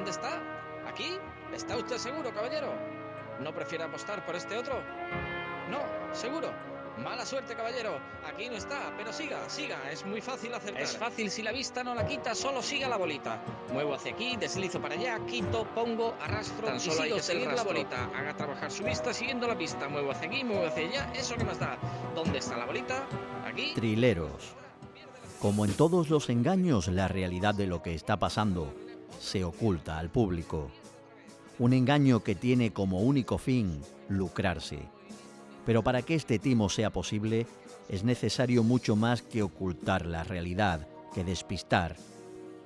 ¿Dónde está? ¿Aquí? ¿Está usted seguro, caballero? ¿No prefiere apostar por este otro? No, seguro. Mala suerte, caballero. Aquí no está, pero siga, siga. Es muy fácil acertar. Es fácil si la vista no la quita, solo siga la bolita. Muevo hacia aquí, deslizo para allá, quito, pongo, arrastro Tan solo hay que seguir la bolita. Haga trabajar su vista siguiendo la pista. Muevo hacia aquí, muevo hacia allá. ¿Eso qué más da? ¿Dónde está la bolita? Aquí. Trileros. Como en todos los engaños, la realidad de lo que está pasando se oculta al público. Un engaño que tiene como único fin lucrarse. Pero para que este timo sea posible, es necesario mucho más que ocultar la realidad, que despistar.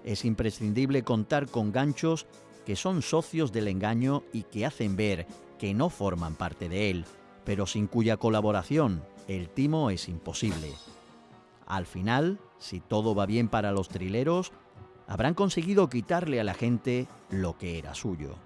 Es imprescindible contar con ganchos que son socios del engaño y que hacen ver que no forman parte de él, pero sin cuya colaboración el timo es imposible. Al final, si todo va bien para los trileros, habrán conseguido quitarle a la gente lo que era suyo.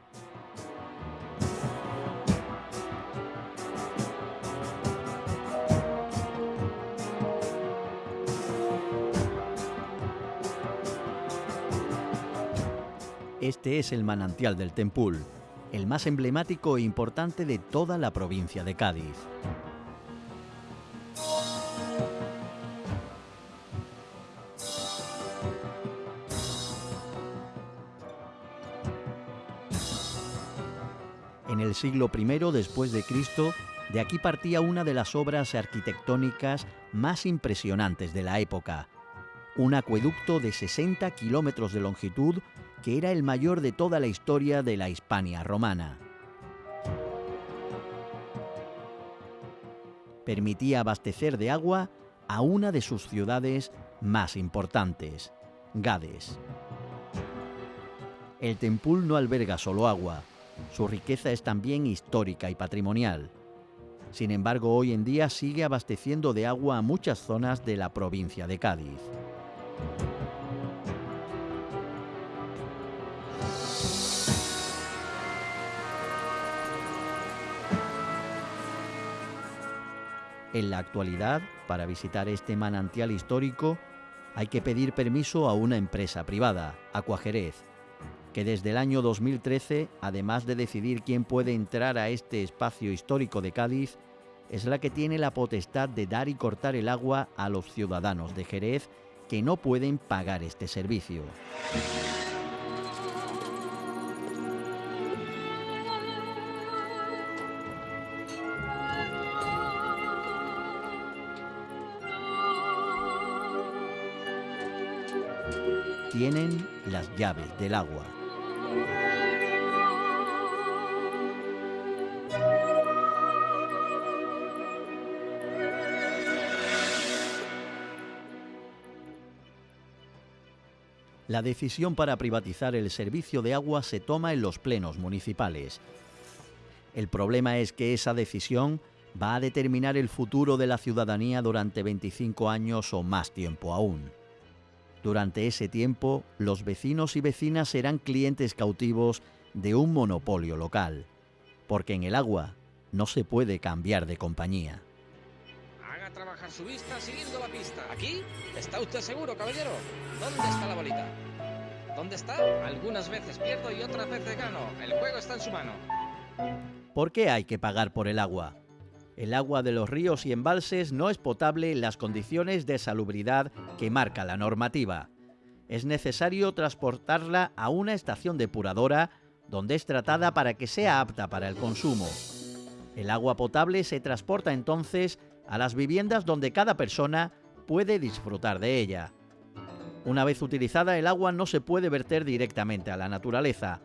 Este es el manantial del Tempul, el más emblemático e importante de toda la provincia de Cádiz. Siglo I después de Cristo, de aquí partía una de las obras arquitectónicas más impresionantes de la época, un acueducto de 60 kilómetros de longitud que era el mayor de toda la historia de la Hispania romana. Permitía abastecer de agua a una de sus ciudades más importantes, Gades. El Tempul no alberga solo agua, su riqueza es también histórica y patrimonial. Sin embargo, hoy en día sigue abasteciendo de agua a muchas zonas de la provincia de Cádiz. En la actualidad, para visitar este manantial histórico, hay que pedir permiso a una empresa privada, Acuajerez, que desde el año 2013, además de decidir quién puede entrar a este espacio histórico de Cádiz, es la que tiene la potestad de dar y cortar el agua a los ciudadanos de Jerez que no pueden pagar este servicio. Tienen las llaves del agua. La decisión para privatizar el servicio de agua se toma en los plenos municipales. El problema es que esa decisión va a determinar el futuro de la ciudadanía durante 25 años o más tiempo aún. Durante ese tiempo, los vecinos y vecinas serán clientes cautivos de un monopolio local, porque en el agua no se puede cambiar de compañía. Haga trabajar su vista siguiendo la pista. ¿Aquí? ¿Está usted seguro, caballero? ¿Dónde está la bolita? ¿Dónde está? Algunas veces pierdo y otras veces gano. El juego está en su mano. ¿Por qué hay que pagar por el agua? El agua de los ríos y embalses no es potable en las condiciones de salubridad que marca la normativa. Es necesario transportarla a una estación depuradora donde es tratada para que sea apta para el consumo. El agua potable se transporta entonces a las viviendas donde cada persona puede disfrutar de ella. Una vez utilizada el agua no se puede verter directamente a la naturaleza.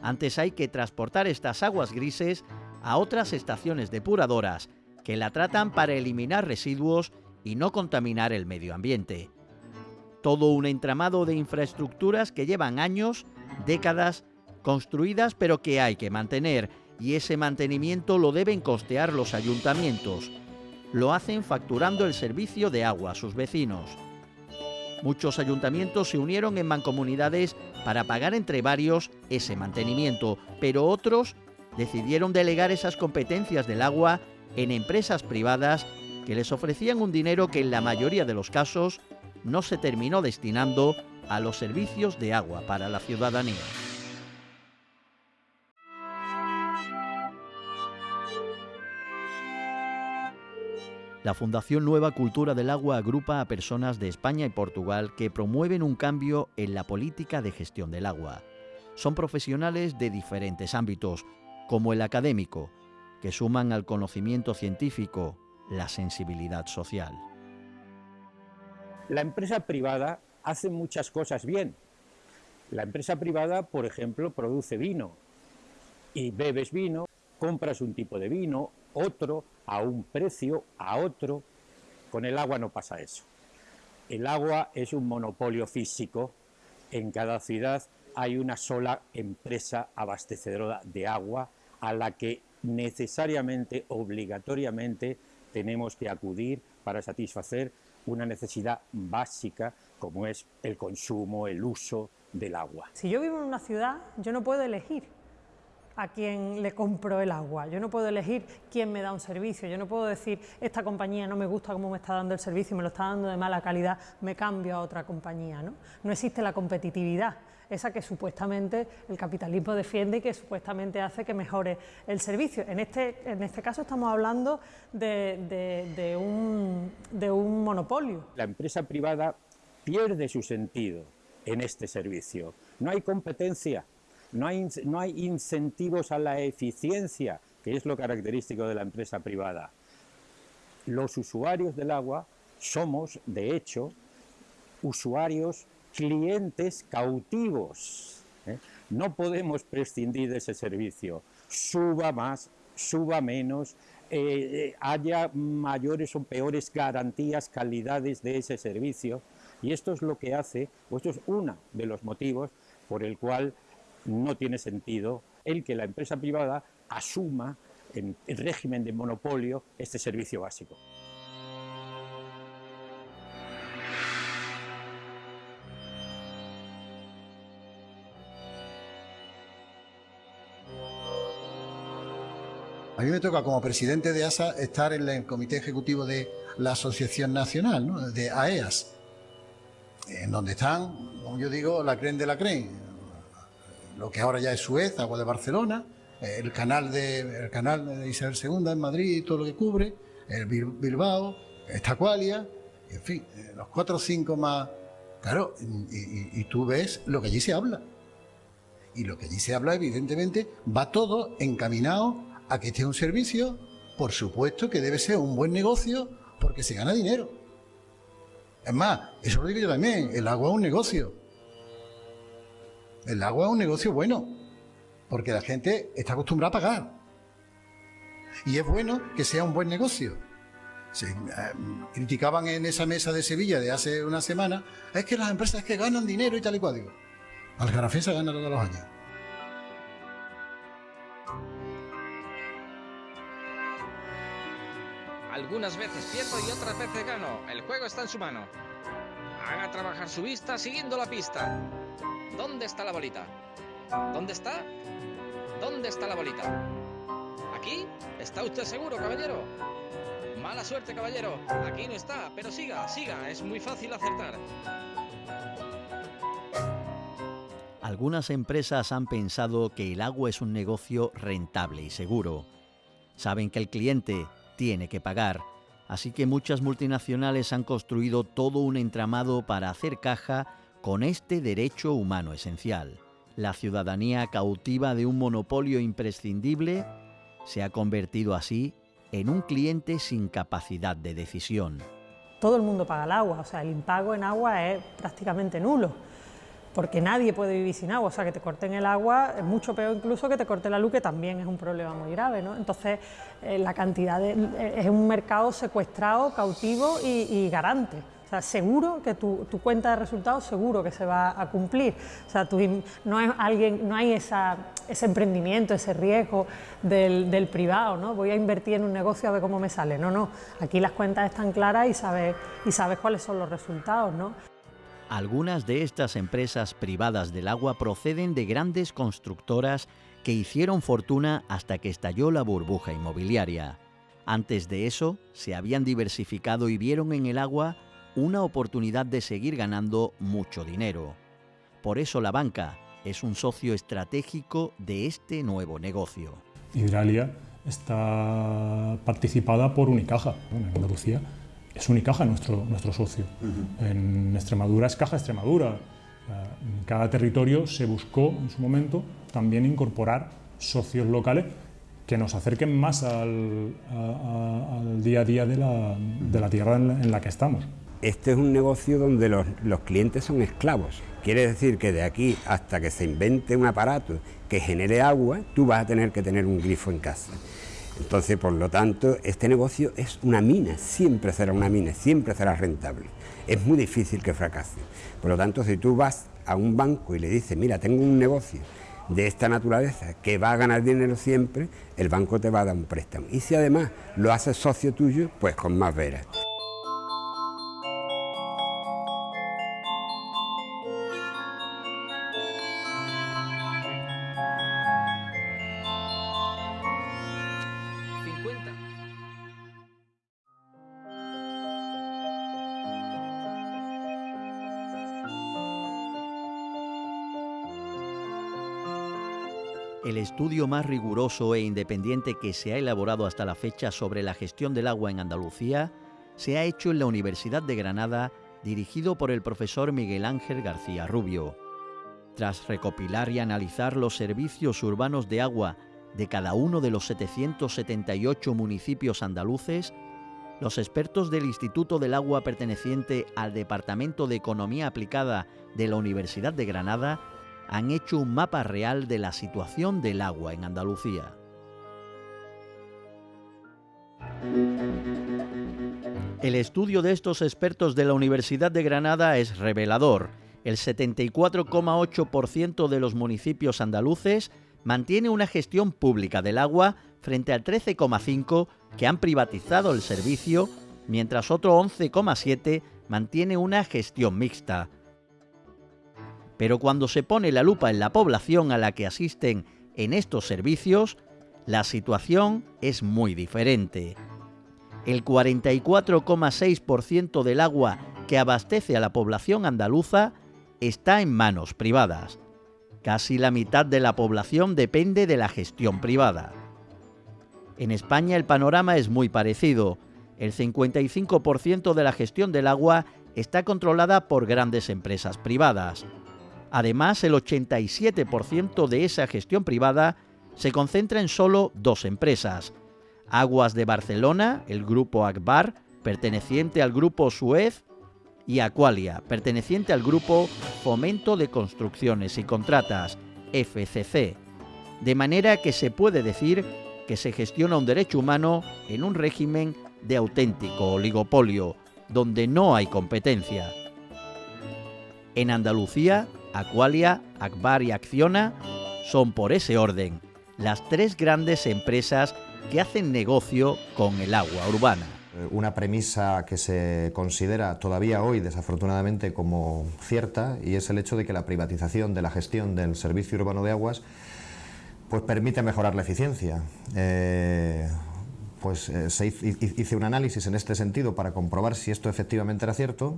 Antes hay que transportar estas aguas grises a otras estaciones depuradoras que la tratan para eliminar residuos y no contaminar el medio ambiente. Todo un entramado de infraestructuras que llevan años, décadas, construidas pero que hay que mantener y ese mantenimiento lo deben costear los ayuntamientos. Lo hacen facturando el servicio de agua a sus vecinos. Muchos ayuntamientos se unieron en mancomunidades para pagar entre varios ese mantenimiento, pero otros decidieron delegar esas competencias del agua en empresas privadas que les ofrecían un dinero que en la mayoría de los casos no se terminó destinando a los servicios de agua para la ciudadanía. La Fundación Nueva Cultura del Agua agrupa a personas de España y Portugal que promueven un cambio en la política de gestión del agua. Son profesionales de diferentes ámbitos, como el académico, que suman al conocimiento científico la sensibilidad social. La empresa privada hace muchas cosas bien. La empresa privada, por ejemplo, produce vino y bebes vino, compras un tipo de vino, otro, a un precio, a otro. Con el agua no pasa eso. El agua es un monopolio físico. En cada ciudad hay una sola empresa abastecedora de agua a la que necesariamente, obligatoriamente, tenemos que acudir para satisfacer una necesidad básica como es el consumo, el uso del agua. Si yo vivo en una ciudad, yo no puedo elegir a quién le compro el agua. Yo no puedo elegir quién me da un servicio. Yo no puedo decir, esta compañía no me gusta cómo me está dando el servicio, me lo está dando de mala calidad, me cambio a otra compañía. No, no existe la competitividad, esa que supuestamente el capitalismo defiende y que supuestamente hace que mejore el servicio. En este, en este caso estamos hablando de, un, de un monopolio. La empresa privada pierde su sentido en este servicio. No hay competencia no hay, no hay incentivos a la eficiencia, que es lo característico de la empresa privada. Los usuarios del agua somos, de hecho, usuarios, clientes cautivos. ¿eh? No podemos prescindir de ese servicio. Suba más, suba menos, eh, eh, haya mayores o peores garantías, calidades de ese servicio. Y esto es lo que hace, o esto es uno de los motivos por el cual no tiene sentido el que la empresa privada asuma en régimen de monopolio este servicio básico. A mí me toca como presidente de ASA estar en el comité ejecutivo de la Asociación Nacional, de AEAS, en donde están, como yo digo, la CREN de la CREN, lo que ahora ya es Suez, Agua de Barcelona, el canal de, el canal de Isabel II en Madrid, todo lo que cubre, el Bilbao, Estacualia, en fin, los cuatro o cinco más... Claro, y, tú ves lo que allí se habla. Y lo que allí se habla, evidentemente, va todo encaminado a que un servicio, por supuesto que debe ser un buen negocio, porque se gana dinero. Es más, eso lo digo yo también, el agua es un negocio. El agua es un negocio bueno, porque la gente está acostumbrada a pagar. Y es bueno que sea un buen negocio. Se, eh, criticaban en esa mesa de Sevilla de hace una semana, es que las empresas que ganan dinero y tal y cual. Digo, Algarafesa gana todos los años. Algunas veces pierdo y otras veces gano. El juego está en su mano. Haga trabajar su vista siguiendo la pista. ¿Dónde está la bolita? ¿Dónde está? ¿Dónde está la bolita? ¿Aquí? ¿Está usted seguro, caballero? Mala suerte, caballero. Aquí no está, pero siga, siga. Es muy fácil acertar. Algunas empresas han pensado que el agua es un negocio rentable y seguro. Saben que el cliente tiene que pagar, así que muchas multinacionales han construido todo un entramado para hacer caja con este derecho humano esencial. La ciudadanía cautiva de un monopolio imprescindible se ha convertido así en un cliente sin capacidad de decisión. Todo el mundo paga el agua, o sea, el impago en agua es prácticamente nulo, porque nadie puede vivir sin agua, o sea, que te corten el agua es mucho peor incluso que te corte la luz, que también es un problema muy grave, ¿no? Entonces, eh, la cantidad de, es un mercado secuestrado, cautivo y garante. O sea, seguro que tu, cuenta de resultados seguro que se va a cumplir. O sea, no, es alguien, no hay ese emprendimiento, ese riesgo del, privado, ¿no? Voy a invertir en un negocio a ver cómo me sale. No, no. Aquí las cuentas están claras y sabes, y sabes cuáles son los resultados, ¿no? Algunas de estas empresas privadas del agua proceden de grandes constructoras que hicieron fortuna hasta que estalló la burbuja inmobiliaria. Antes de eso, se habían diversificado y vieron en el agua una oportunidad de seguir ganando mucho dinero. Por eso la banca es un socio estratégico de este nuevo negocio. Hidralia está participada por Unicaja. en Andalucía es Unicaja nuestro, nuestro socio. En Extremadura es Caja Extremadura. En cada territorio se buscó en su momento también incorporar socios locales que nos acerquen más al, día a día de la, tierra en la, que estamos. Este es un negocio donde los, los clientes son esclavos. Quiere decir que de aquí hasta que se invente un aparato que genere agua, tú vas a tener que tener un grifo en casa. Entonces, por lo tanto, este negocio es una mina, siempre será una mina, siempre será rentable. Es muy difícil que fracase. Por lo tanto, si tú vas a un banco y le dices, mira, tengo un negocio de esta naturaleza que va a ganar dinero siempre, el banco te va a dar un préstamo. Y si además lo haces socio tuyo, pues con más veras. El estudio más riguroso e independiente que se ha elaborado hasta la fecha sobre la gestión del agua en Andalucía se ha hecho en la Universidad de Granada, dirigido por el profesor Miguel Ángel García Rubio. Tras recopilar y analizar los servicios urbanos de agua de cada uno de los 778 municipios andaluces, los expertos del Instituto del Agua perteneciente al Departamento de Economía Aplicada de la Universidad de Granada han hecho un mapa real de la situación del agua en Andalucía. El estudio de estos expertos de la Universidad de Granada es revelador. El 74,8% de los municipios andaluces mantiene una gestión pública del agua frente al 13,5% que han privatizado el servicio, mientras otro 11,7% mantiene una gestión mixta. Pero cuando se pone la lupa en la población a la que asisten en estos servicios, la situación es muy diferente. El 44,6% del agua que abastece a la población andaluza está en manos privadas. Casi la mitad de la población depende de la gestión privada. En España el panorama es muy parecido. El 55% de la gestión del agua está controlada por grandes empresas privadas. Además, el 87% de esa gestión privada se concentra en solo dos empresas. Aguas de Barcelona, el grupo Akbar, perteneciente al grupo Suez, y Aqualia, perteneciente al grupo Fomento de Construcciones y Contratas, FCC. De manera que se puede decir que se gestiona un derecho humano en un régimen de auténtico oligopolio, donde no hay competencia. En Andalucía, Aqualia, Akbar y Acciona son por ese orden las tres grandes empresas que hacen negocio con el agua urbana. Eh, una premisa que se considera todavía hoy desafortunadamente como cierta y es el hecho de que la privatización de la gestión del servicio urbano de aguas pues permite mejorar la eficiencia. Eh, pues eh, se hice un análisis en este sentido para comprobar si esto efectivamente era cierto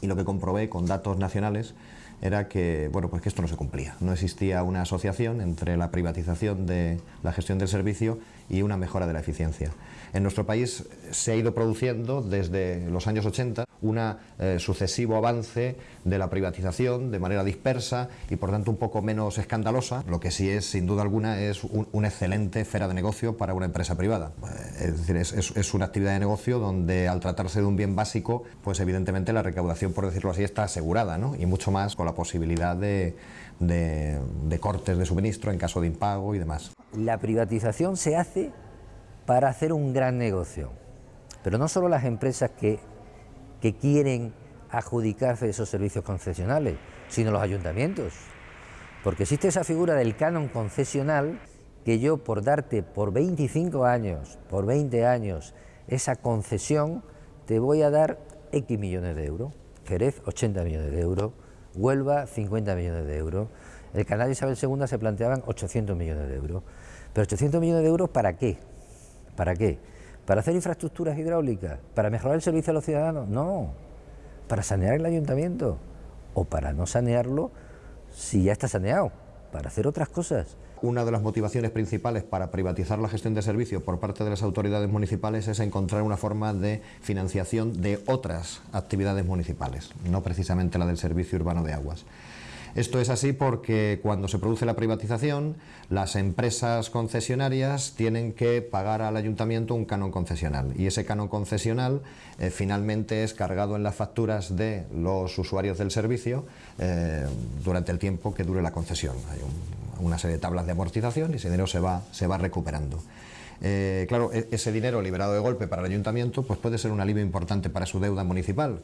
y lo que comprobé con datos nacionales era que, bueno, pues que esto no se cumplía. No existía una asociación entre la privatización de la gestión del servicio y una mejora de la eficiencia. En nuestro país se ha ido produciendo desde los años 80 un eh, sucesivo avance de la privatización de manera dispersa y por tanto un poco menos escandalosa, lo que sí es sin duda alguna es una excelente esfera de negocio para una empresa privada. Eh, es decir, es, una actividad de negocio donde al tratarse de un bien básico, pues evidentemente la recaudación, por decirlo así, está asegurada ¿no? y mucho más con la posibilidad de, de cortes de suministro en caso de impago y demás. La privatización se hace para hacer un gran negocio. Pero no solo las empresas que, quieren adjudicarse esos servicios concesionales, sino los ayuntamientos. Porque existe esa figura del canon concesional que yo por darte por 25 años, por 20 años, esa concesión, te voy a dar X millones de euros. Jerez, 80 millones de euros. Huelva, 50 millones de euros. El canal Isabel II se planteaban 800 millones de euros. Pero 800 millones de euros, ¿para qué? ¿Para qué? ¿Para hacer infraestructuras hidráulicas? ¿Para mejorar el servicio a los ciudadanos? No. ¿Para sanear el ayuntamiento? ¿O para no sanearlo si ya está saneado? Para hacer otras cosas. Una de las motivaciones principales para privatizar la gestión de servicios por parte de las autoridades municipales es encontrar una forma de financiación de otras actividades municipales, no precisamente la del servicio urbano de aguas. Esto es así porque cuando se produce la privatización, las empresas concesionarias tienen que pagar al ayuntamiento un canon concesional y ese canon concesional eh, finalmente es cargado en las facturas de los usuarios del servicio eh, durante el tiempo que dure la concesión. Hay una serie de tablas de amortización y ese dinero se va, recuperando. Eh, claro, e-, ese dinero liberado de golpe para el ayuntamiento pues puede ser un alivio importante para su deuda municipal,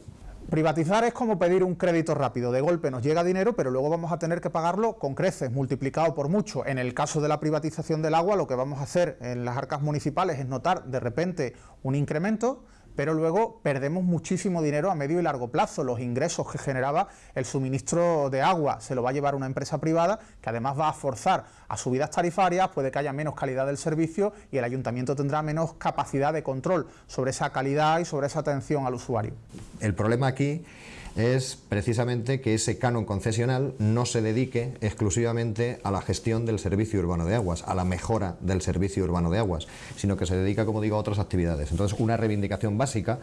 Privatizar es como pedir un crédito rápido. De golpe nos llega dinero, pero luego vamos a tener que pagarlo con creces, multiplicado por mucho. En el caso de la privatización del agua, lo que vamos a hacer en las arcas municipales es notar de repente un incremento pero luego perdemos muchísimo dinero a medio y largo plazo. Los ingresos que generaba el suministro de agua se lo va a llevar una empresa privada que además va a forzar a subidas tarifarias, puede que haya menos calidad del servicio y el ayuntamiento tendrá menos capacidad de control sobre esa calidad y sobre esa atención al usuario. El problema aquí es precisamente que ese canon concesional no se dedique exclusivamente a la gestión del servicio urbano de aguas, a la mejora del servicio urbano de aguas, sino que se dedica, como digo, a otras actividades. Entonces, una reivindicación básica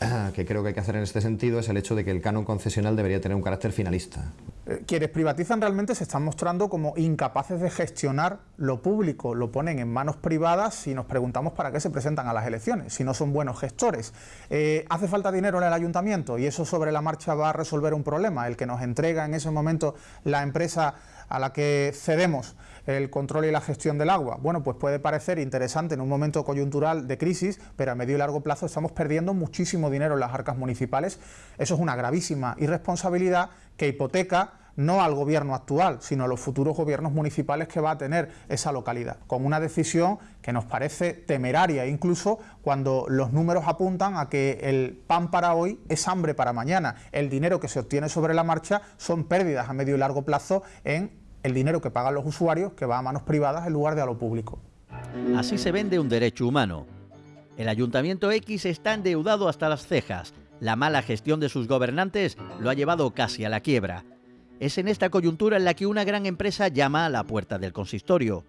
que creo que hay que hacer en este sentido es el hecho de que el canon concesional debería tener un carácter finalista. Eh, quienes privatizan realmente se están mostrando como incapaces de gestionar lo público, lo ponen en manos privadas y nos preguntamos para qué se presentan a las elecciones, si no son buenos gestores. Eh, hace falta dinero en el ayuntamiento y eso sobre la marcha va a resolver un problema, el que nos entrega en ese momento la empresa a la que cedemos el control y la gestión del agua. Bueno, pues puede parecer interesante en un momento coyuntural de crisis, pero a medio y largo plazo estamos perdiendo muchísimo dinero en las arcas municipales. Eso es una gravísima irresponsabilidad que hipoteca no al gobierno actual, sino a los futuros gobiernos municipales que va a tener esa localidad, con una decisión que nos parece temeraria, incluso cuando los números apuntan a que el pan para hoy es hambre para mañana. El dinero que se obtiene sobre la marcha son pérdidas a medio y largo plazo en el dinero que pagan los usuarios que va a manos privadas en lugar de a lo público. Así se vende un derecho humano. El Ayuntamiento X está endeudado hasta las cejas. La mala gestión de sus gobernantes lo ha llevado casi a la quiebra. Es en esta coyuntura en la que una gran empresa llama a la puerta del consistorio.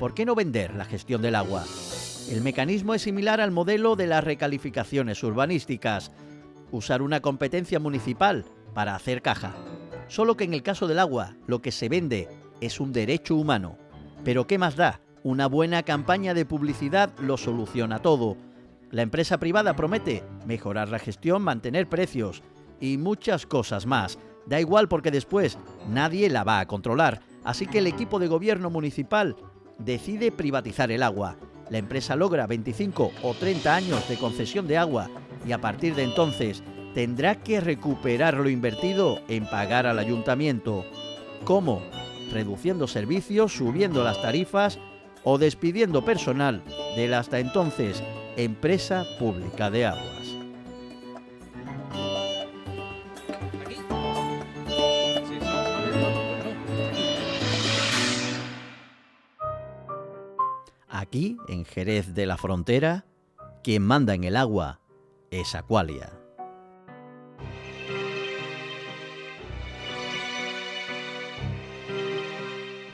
¿Por qué no vender la gestión del agua? El mecanismo es similar al modelo de las recalificaciones urbanísticas. Usar una competencia municipal para hacer caja. Solo que en el caso del agua, lo que se vende es un derecho humano. Pero ¿qué más da? Una buena campaña de publicidad lo soluciona todo. La empresa privada promete mejorar la gestión, mantener precios y muchas cosas más. Da igual porque después nadie la va a controlar. Así que el equipo de gobierno municipal decide privatizar el agua. La empresa logra 25 o 30 años de concesión de agua y a partir de entonces tendrá que recuperar lo invertido en pagar al ayuntamiento. ¿Cómo? Reduciendo servicios, subiendo las tarifas o despidiendo personal de la hasta entonces empresa pública de aguas. Aquí, en Jerez de la Frontera, quien manda en el agua es Aqualia.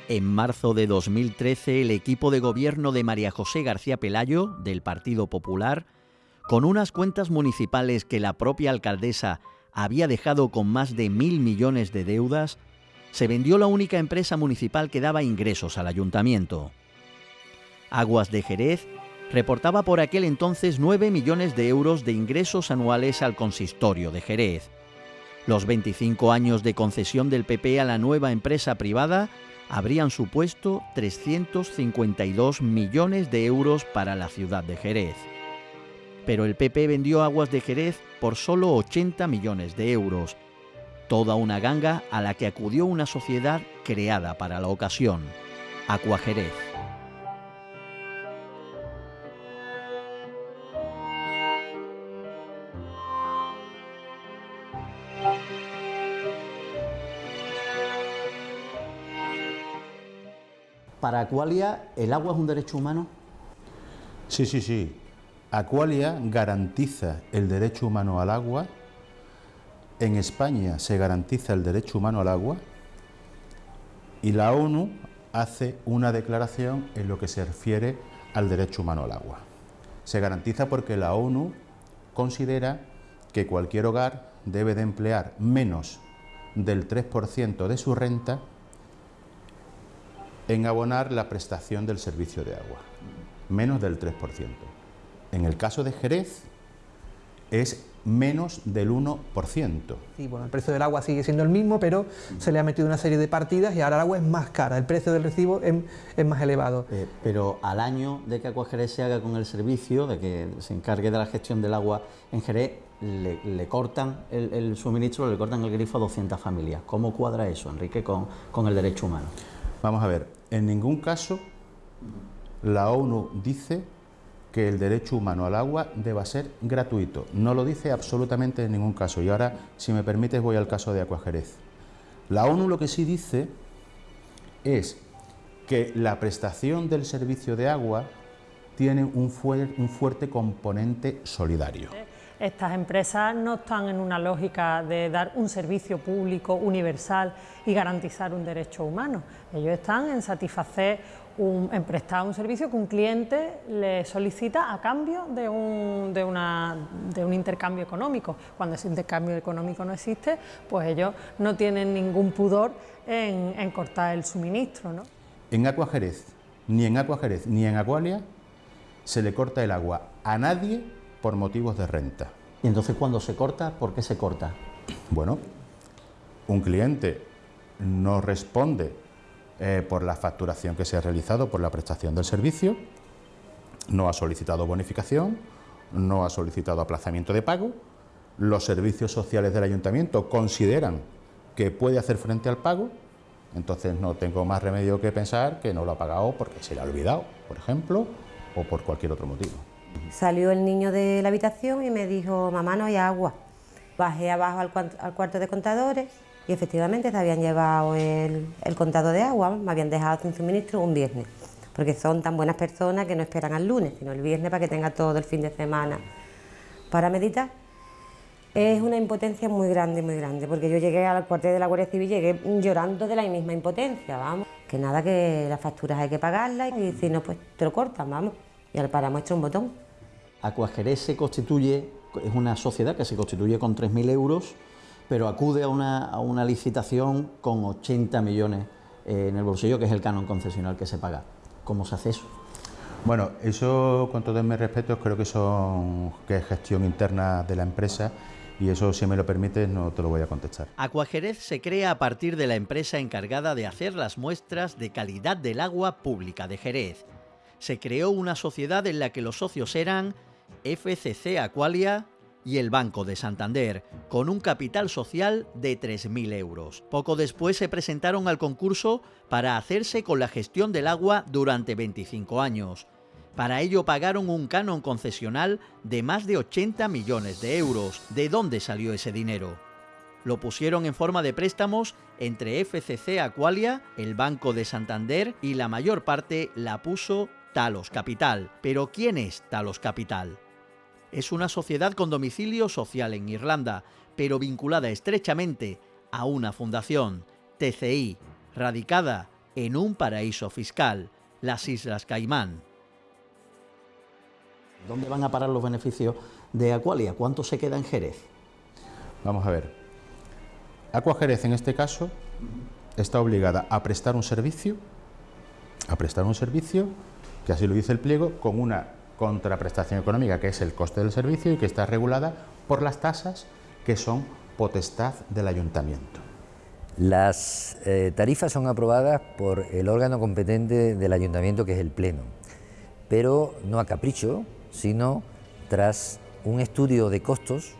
En marzo de 2013, el equipo de gobierno de María José García Pelayo, del Partido Popular, con unas cuentas municipales que la propia alcaldesa había dejado con más de mil millones de deudas, se vendió la única empresa municipal que daba ingresos al ayuntamiento. Aguas de Jerez reportaba por aquel entonces 9 millones de euros de ingresos anuales al consistorio de Jerez. Los 25 años de concesión del PP a la nueva empresa privada habrían supuesto 352 millones de euros para la ciudad de Jerez. Pero el PP vendió aguas de Jerez por solo 80 millones de euros, toda una ganga a la que acudió una sociedad creada para la ocasión, Jerez. ¿Para Aqualia el agua es un derecho humano? Sí, sí, sí. Aqualia garantiza el derecho humano al agua. En España se garantiza el derecho humano al agua. Y la ONU hace una declaración en lo que se refiere al derecho humano al agua. Se garantiza porque la ONU considera que cualquier hogar debe de emplear menos del 3% de su renta en abonar la prestación del servicio de agua, menos del 3%. En el caso de Jerez es menos del 1%. Sí, bueno, el precio del agua sigue siendo el mismo, pero se le ha metido una serie de partidas y ahora el agua es más cara, el precio del recibo es, más elevado. Eh, pero al año de que Agua Jerez se haga con el servicio, de que se encargue de la gestión del agua en Jerez, le, cortan el, suministro, le cortan el grifo a 200 familias. ¿Cómo cuadra eso, Enrique, con, con el derecho humano? Vamos a ver, en ningún caso la ONU dice que el derecho humano al agua deba ser gratuito. No lo dice absolutamente en ningún caso. Y ahora, si me permites, voy al caso de Acuajerez. La ONU lo que sí dice es que la prestación del servicio de agua tiene un, un fuerte componente solidario. Estas empresas no están en una lógica de dar un servicio público universal y garantizar un derecho humano. Ellos están en satisfacer un, en prestar un servicio que un cliente le solicita a cambio de un, de, una, de un intercambio económico. Cuando ese intercambio económico no existe, pues ellos no tienen ningún pudor en, cortar el suministro. ¿no? En Acuajerez, ni en Acuajerez ni en Acualia se le corta el agua a nadie por motivos de renta. ¿Y entonces cuando se corta, por qué se corta? Bueno, un cliente no responde eh, por la facturación que se ha realizado por la prestación del servicio, no ha solicitado bonificación, no ha solicitado aplazamiento de pago, los servicios sociales del ayuntamiento consideran que puede hacer frente al pago, entonces no tengo más remedio que pensar que no lo ha pagado porque se le ha olvidado, por ejemplo, o por cualquier otro motivo. Salió el niño de la habitación y me dijo, mamá, no hay agua. Bajé abajo al cuarto de contadores y efectivamente se habían llevado el, el contado de agua, me habían dejado sin suministro un viernes, porque son tan buenas personas que no esperan al lunes, sino el viernes para que tenga todo el fin de semana para meditar. Es una impotencia muy grande, muy grande, porque yo llegué al cuartel de la Guardia Civil, llegué llorando de la misma impotencia, vamos. Que nada, que las facturas hay que pagarlas y si no, pues te lo cortan, vamos. Y al para muestra un botón. Acuajerez se constituye, es una sociedad que se constituye con 3.000 euros pero acude a una, licitación con 80 millones eh, en el bolsillo, que es el canon concesional que se paga. ¿Cómo se hace eso? Bueno, eso con todos mis respetos creo que, son, que es gestión interna de la empresa y eso, si me lo permites, no te lo voy a contestar. Acuajerez se crea a partir de la empresa encargada de hacer las muestras de calidad del agua pública de Jerez. Se creó una sociedad en la que los socios eran FCC Aqualia, y el Banco de Santander, con un capital social de 3.000 euros. Poco después se presentaron al concurso para hacerse con la gestión del agua durante 25 años. Para ello pagaron un canon concesional de más de 80 millones de euros. ¿De dónde salió ese dinero? Lo pusieron en forma de préstamos entre FCC Aqualia, el Banco de Santander y la mayor parte la puso Talos Capital. Pero ¿quién es Talos Capital? Es una sociedad con domicilio social en Irlanda, pero vinculada estrechamente a una fundación, TCI, radicada en un paraíso fiscal, las Islas Caimán. ¿Dónde van a parar los beneficios de Aqualia? ¿Cuánto se queda en Jerez? Vamos a ver. Aqua Jerez en este caso está obligada a prestar un servicio, a prestar un servicio, que así lo dice el pliego, con una contraprestación económica, que es el coste del servicio y que está regulada por las tasas que son potestad del ayuntamiento. Las eh, tarifas son aprobadas por el órgano competente del ayuntamiento, que es el Pleno, pero no a capricho, sino tras un estudio de costos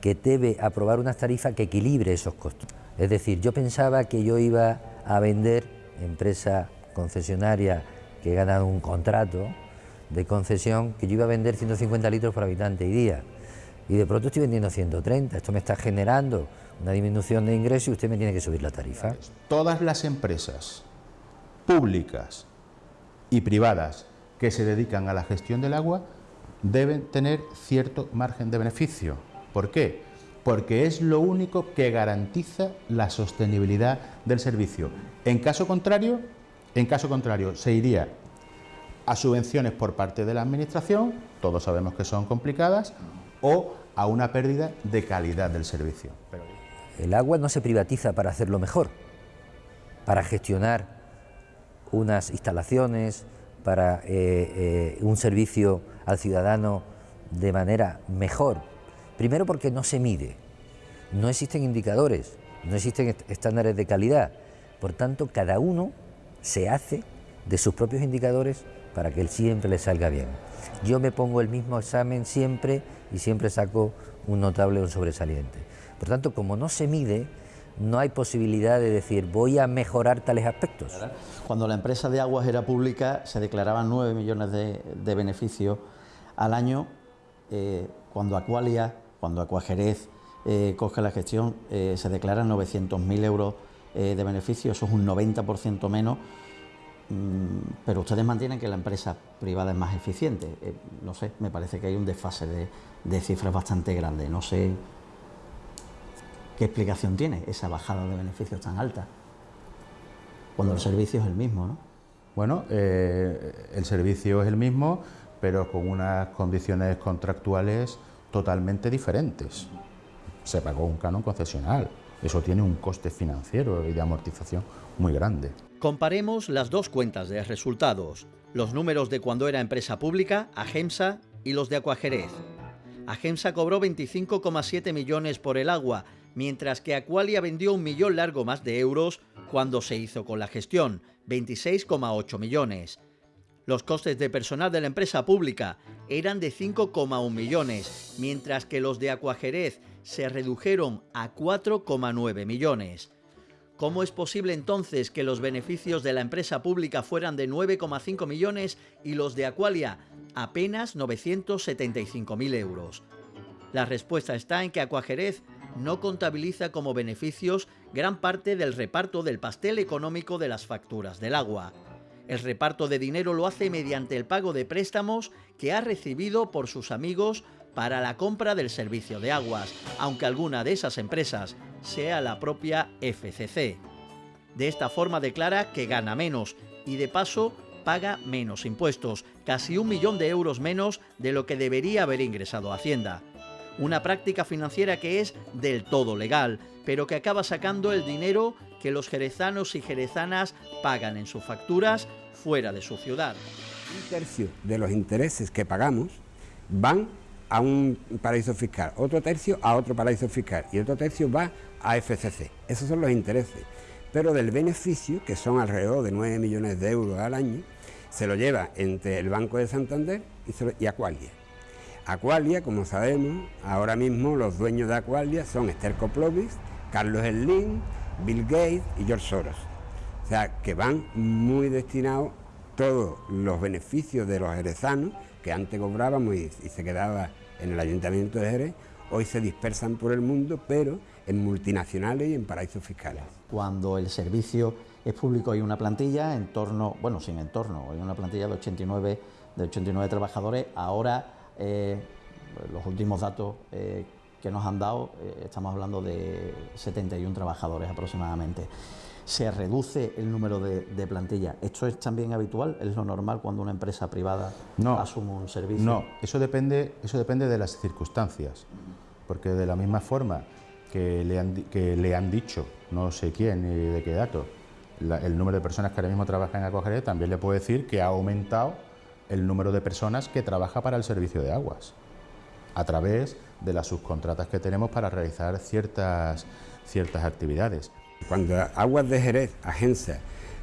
que debe aprobar una tarifa que equilibre esos costos. Es decir, yo pensaba que yo iba a vender, empresa concesionaria que he ganado un contrato, de concesión que yo iba a vender 150 litros por habitante y día. Y de pronto estoy vendiendo 130. Esto me está generando una disminución de ingresos y usted me tiene que subir la tarifa. Todas las empresas públicas y privadas que se dedican a la gestión del agua deben tener cierto margen de beneficio. ¿Por qué? Porque es lo único que garantiza la sostenibilidad del servicio. En caso contrario, En caso contrario, se iría a subvenciones por parte de la Administración, todos sabemos que son complicadas, o a una pérdida de calidad del servicio. El agua no se privatiza para hacerlo mejor, para gestionar unas instalaciones, para eh, eh, un servicio al ciudadano de manera mejor. Primero porque no se mide, no existen indicadores, no existen estándares de calidad. Por tanto, cada uno se hace de sus propios indicadores para que él siempre le salga bien. Yo me pongo el mismo examen siempre y siempre saco un notable o un sobresaliente. Por tanto, como no se mide, no hay posibilidad de decir voy a mejorar tales aspectos. Cuando la empresa de aguas era pública se declaraban 9 millones de, beneficios al año. Eh, cuando Aqualia, cuando Acuajerez eh, coge la gestión, eh, se declaran 900.000 euros de beneficios, eso es un 90% menos pero ustedes mantienen que la empresa privada es más eficiente. Eh, no sé, me parece que hay un desfase de, cifras bastante grande. No sé qué explicación tiene esa bajada de beneficios tan alta, cuando el servicio es el mismo, ¿no? Bueno, eh, el servicio es el mismo, pero con unas condiciones contractuales totalmente diferentes. Se pagó un canon concesional, eso tiene un coste financiero y de amortización muy grande. Comparemos las dos cuentas de resultados, los números de cuando era empresa pública, Agemsa, y los de Acuajerez. Agemsa cobró 25,7 millones por el agua, mientras que Aqualia vendió un millón largo más de euros cuando se hizo con la gestión, 26,8 millones. Los costes de personal de la empresa pública eran de 5,1 millones, mientras que los de Acuajerez se redujeron a 4,9 millones. ¿Cómo es posible entonces que los beneficios de la empresa pública fueran de 9,5 millones y los de Aqualia apenas 975.000 euros? La respuesta está en que Acuajerez no contabiliza como beneficios gran parte del reparto del pastel económico de las facturas del agua. El reparto de dinero lo hace mediante el pago de préstamos que ha recibido por sus amigos para la compra del servicio de aguas, aunque alguna de esas empresas sea la propia FCC. De esta forma declara que gana menos y de paso paga menos impuestos, casi un millón de euros menos de lo que debería haber ingresado a Hacienda. Una práctica financiera que es del todo legal, pero que acaba sacando el dinero que los jerezanos y jerezanas pagan en sus facturas fuera de su ciudad. Un tercio de los intereses que pagamos van a un paraíso fiscal, otro tercio a otro paraíso fiscal y otro tercio va a FCC. Esos son los intereses. Pero del beneficio, que son alrededor de 9 millones de euros al año, se lo lleva entre el Banco de Santander y, Aqualia. Aqualia, como sabemos, ahora mismo los dueños de Aqualia son Esther Coplovis, Carlos Slim, Bill Gates y George Soros. O sea, que van muy destinados todos los beneficios de los jerezanos, que antes cobrábamos y se quedaba en el Ayuntamiento de Jerez, hoy se dispersan por el mundo, pero en multinacionales y en paraísos fiscales. Cuando el servicio es público hay una plantilla en torno, bueno, sin entorno, hay una plantilla de 89, de 89 trabajadores. Ahora, eh, los últimos datos eh, que nos han dado, eh, estamos hablando de 71 trabajadores aproximadamente. Se reduce el número de, plantilla. ¿Esto es también habitual? ¿Es lo normal cuando una empresa privada asume un servicio? No, eso depende, eso depende de las circunstancias. Porque de la misma forma que le han, que le han dicho, no sé quién ni de qué dato, el número de personas que ahora mismo trabajan en Acogeré, también le puedo decir que ha aumentado el número de personas que trabaja para el servicio de aguas, a través de las subcontratas que tenemos para realizar ciertas, ciertas actividades. Cuando Aguas de Jerez, agencia,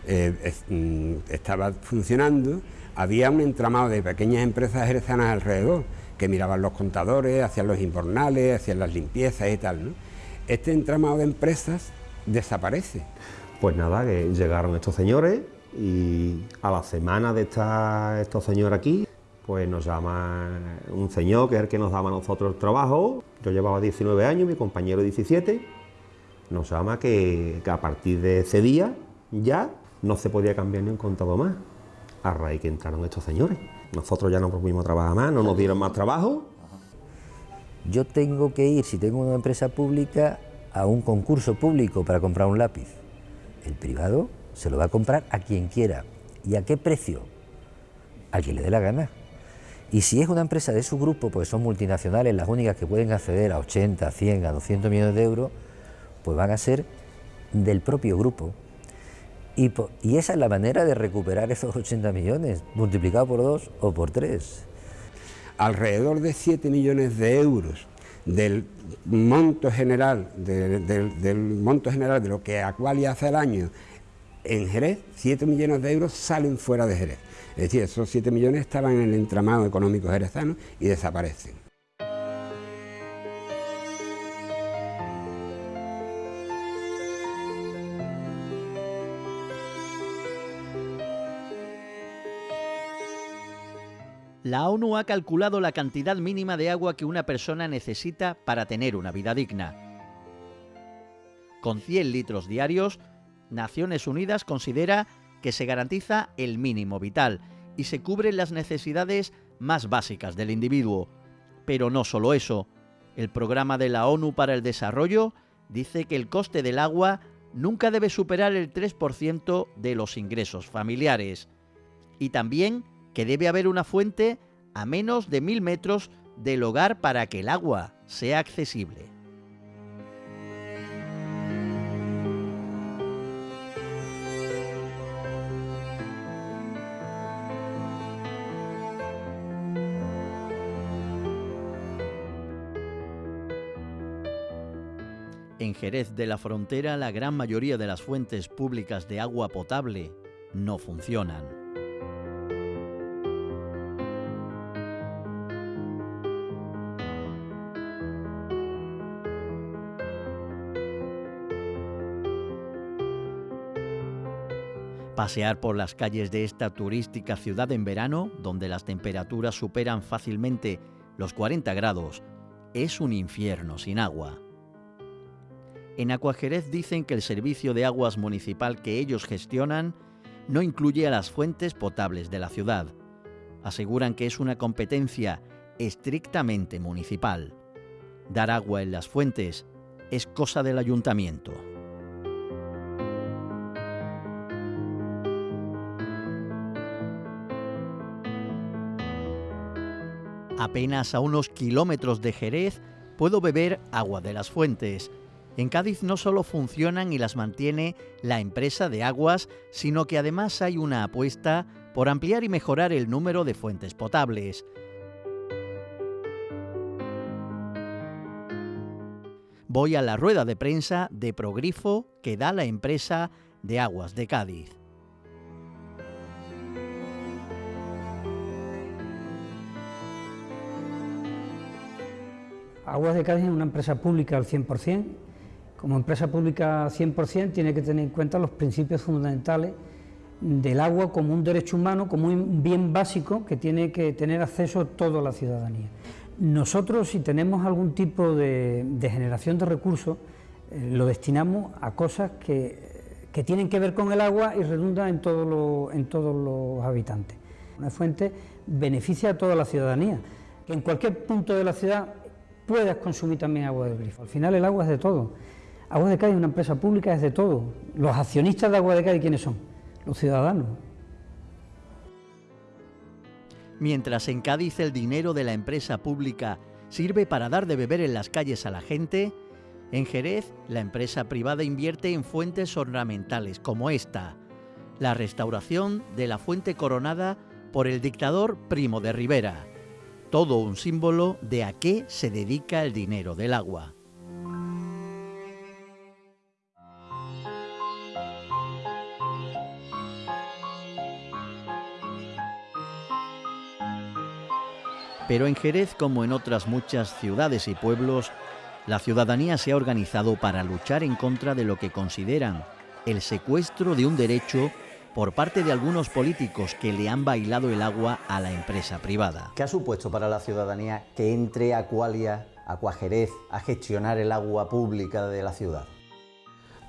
eh, mm, estaba funcionando, había un entramado de pequeñas empresas jerezanas alrededor, que miraban los contadores, hacían los invernales, hacían las limpiezas y tal. este entramado de empresas desaparece. Pues nada, que llegaron estos señores y a la semana de estar estos señores aquí, pues nos llama un señor que es el que nos daba a nosotros el trabajo. Yo llevaba 19 años, mi compañero 17. Nos llama que, que a partir de ese día ya no se podía cambiar ni un contado más. A raíz que entraron estos señores. Nosotros ya no pudimos trabajar más, no nos dieron más trabajo yo tengo que ir, si tengo una empresa pública, a un concurso público para comprar un lápiz. El privado se lo va a comprar a quien quiera. ¿Y a qué precio? A quien le dé la gana. Y si es una empresa de su grupo, pues son multinacionales, las únicas que pueden acceder a 80, 100, a 200 millones de euros, pues van a ser del propio grupo. Y, y esa es la manera de recuperar esos 80 millones, multiplicado por dos o por tres. Alrededor de 7 millones de euros del monto general, del monto general de lo que Aqualia hace al año en Jerez, 7 millones de euros salen fuera de Jerez. Es decir, esos 7 millones estaban en el entramado económico jerezano y desaparecen. La ONU ha calculado la cantidad mínima de agua que una persona necesita para tener una vida digna. Con 100 litros diarios, Naciones Unidas considera que se garantiza el mínimo vital y se cubren las necesidades más básicas del individuo. Pero no solo eso, el programa de la ONU para el Desarrollo dice que el coste del agua nunca debe superar el 3% de los ingresos familiares y también que debe haber una fuente a menos de mil metros del hogar para que el agua sea accesible. En Jerez de la Frontera la gran mayoría de las fuentes públicas de agua potable no funcionan. Pasear por las calles de esta turística ciudad en verano, donde las temperaturas superan fácilmente los 40 grados, es un infierno sin agua. En Acuajerez dicen que el servicio de aguas municipal que ellos gestionan no incluye a las fuentes potables de la ciudad. Aseguran que es una competencia estrictamente municipal. Dar agua en las fuentes es cosa del ayuntamiento. Apenas a unos kilómetros de Jerez puedo beber agua de las fuentes, en Cádiz no solo funcionan y las mantiene la empresa de aguas, sino que además hay una apuesta por ampliar y mejorar el número de fuentes potables. Voy a la rueda de prensa de Progrifo que da la empresa de aguas de Cádiz. Aguas de Cádiz es una empresa pública al 100%, como empresa pública 100% tiene que tener en cuenta los principios fundamentales del agua como un derecho humano, como un bien básico que tiene que tener acceso toda la ciudadanía. Nosotros si tenemos algún tipo de, generación de recursos, eh, lo destinamos a cosas que, que, tienen que ver con el agua y redundan en, en todos los habitantes. Una fuente beneficia a toda la ciudadanía, en cualquier punto de la ciudad puedas consumir también agua de grifo. Al final el agua es de todo. Agua de Cádiz una empresa pública, es de todo. Los accionistas de Agua de Cádiz, ¿quiénes son? Los ciudadanos. Mientras en Cádiz el dinero de la empresa pública sirve para dar de beber en las calles a la gente, en Jerez la empresa privada invierte en fuentes ornamentales como esta, la restauración de la fuente coronada por el dictador Primo de Rivera, todo un símbolo de a qué se dedica el dinero del agua. Pero en Jerez, como en otras muchas ciudades y pueblos, la ciudadanía se ha organizado para luchar en contra de lo que consideran el secuestro de un derecho por parte de algunos políticos que le han bailado el agua a la empresa privada. ¿Qué ha supuesto para la ciudadanía que entre Acualia, Acuajerez, a gestionar el agua pública de la ciudad?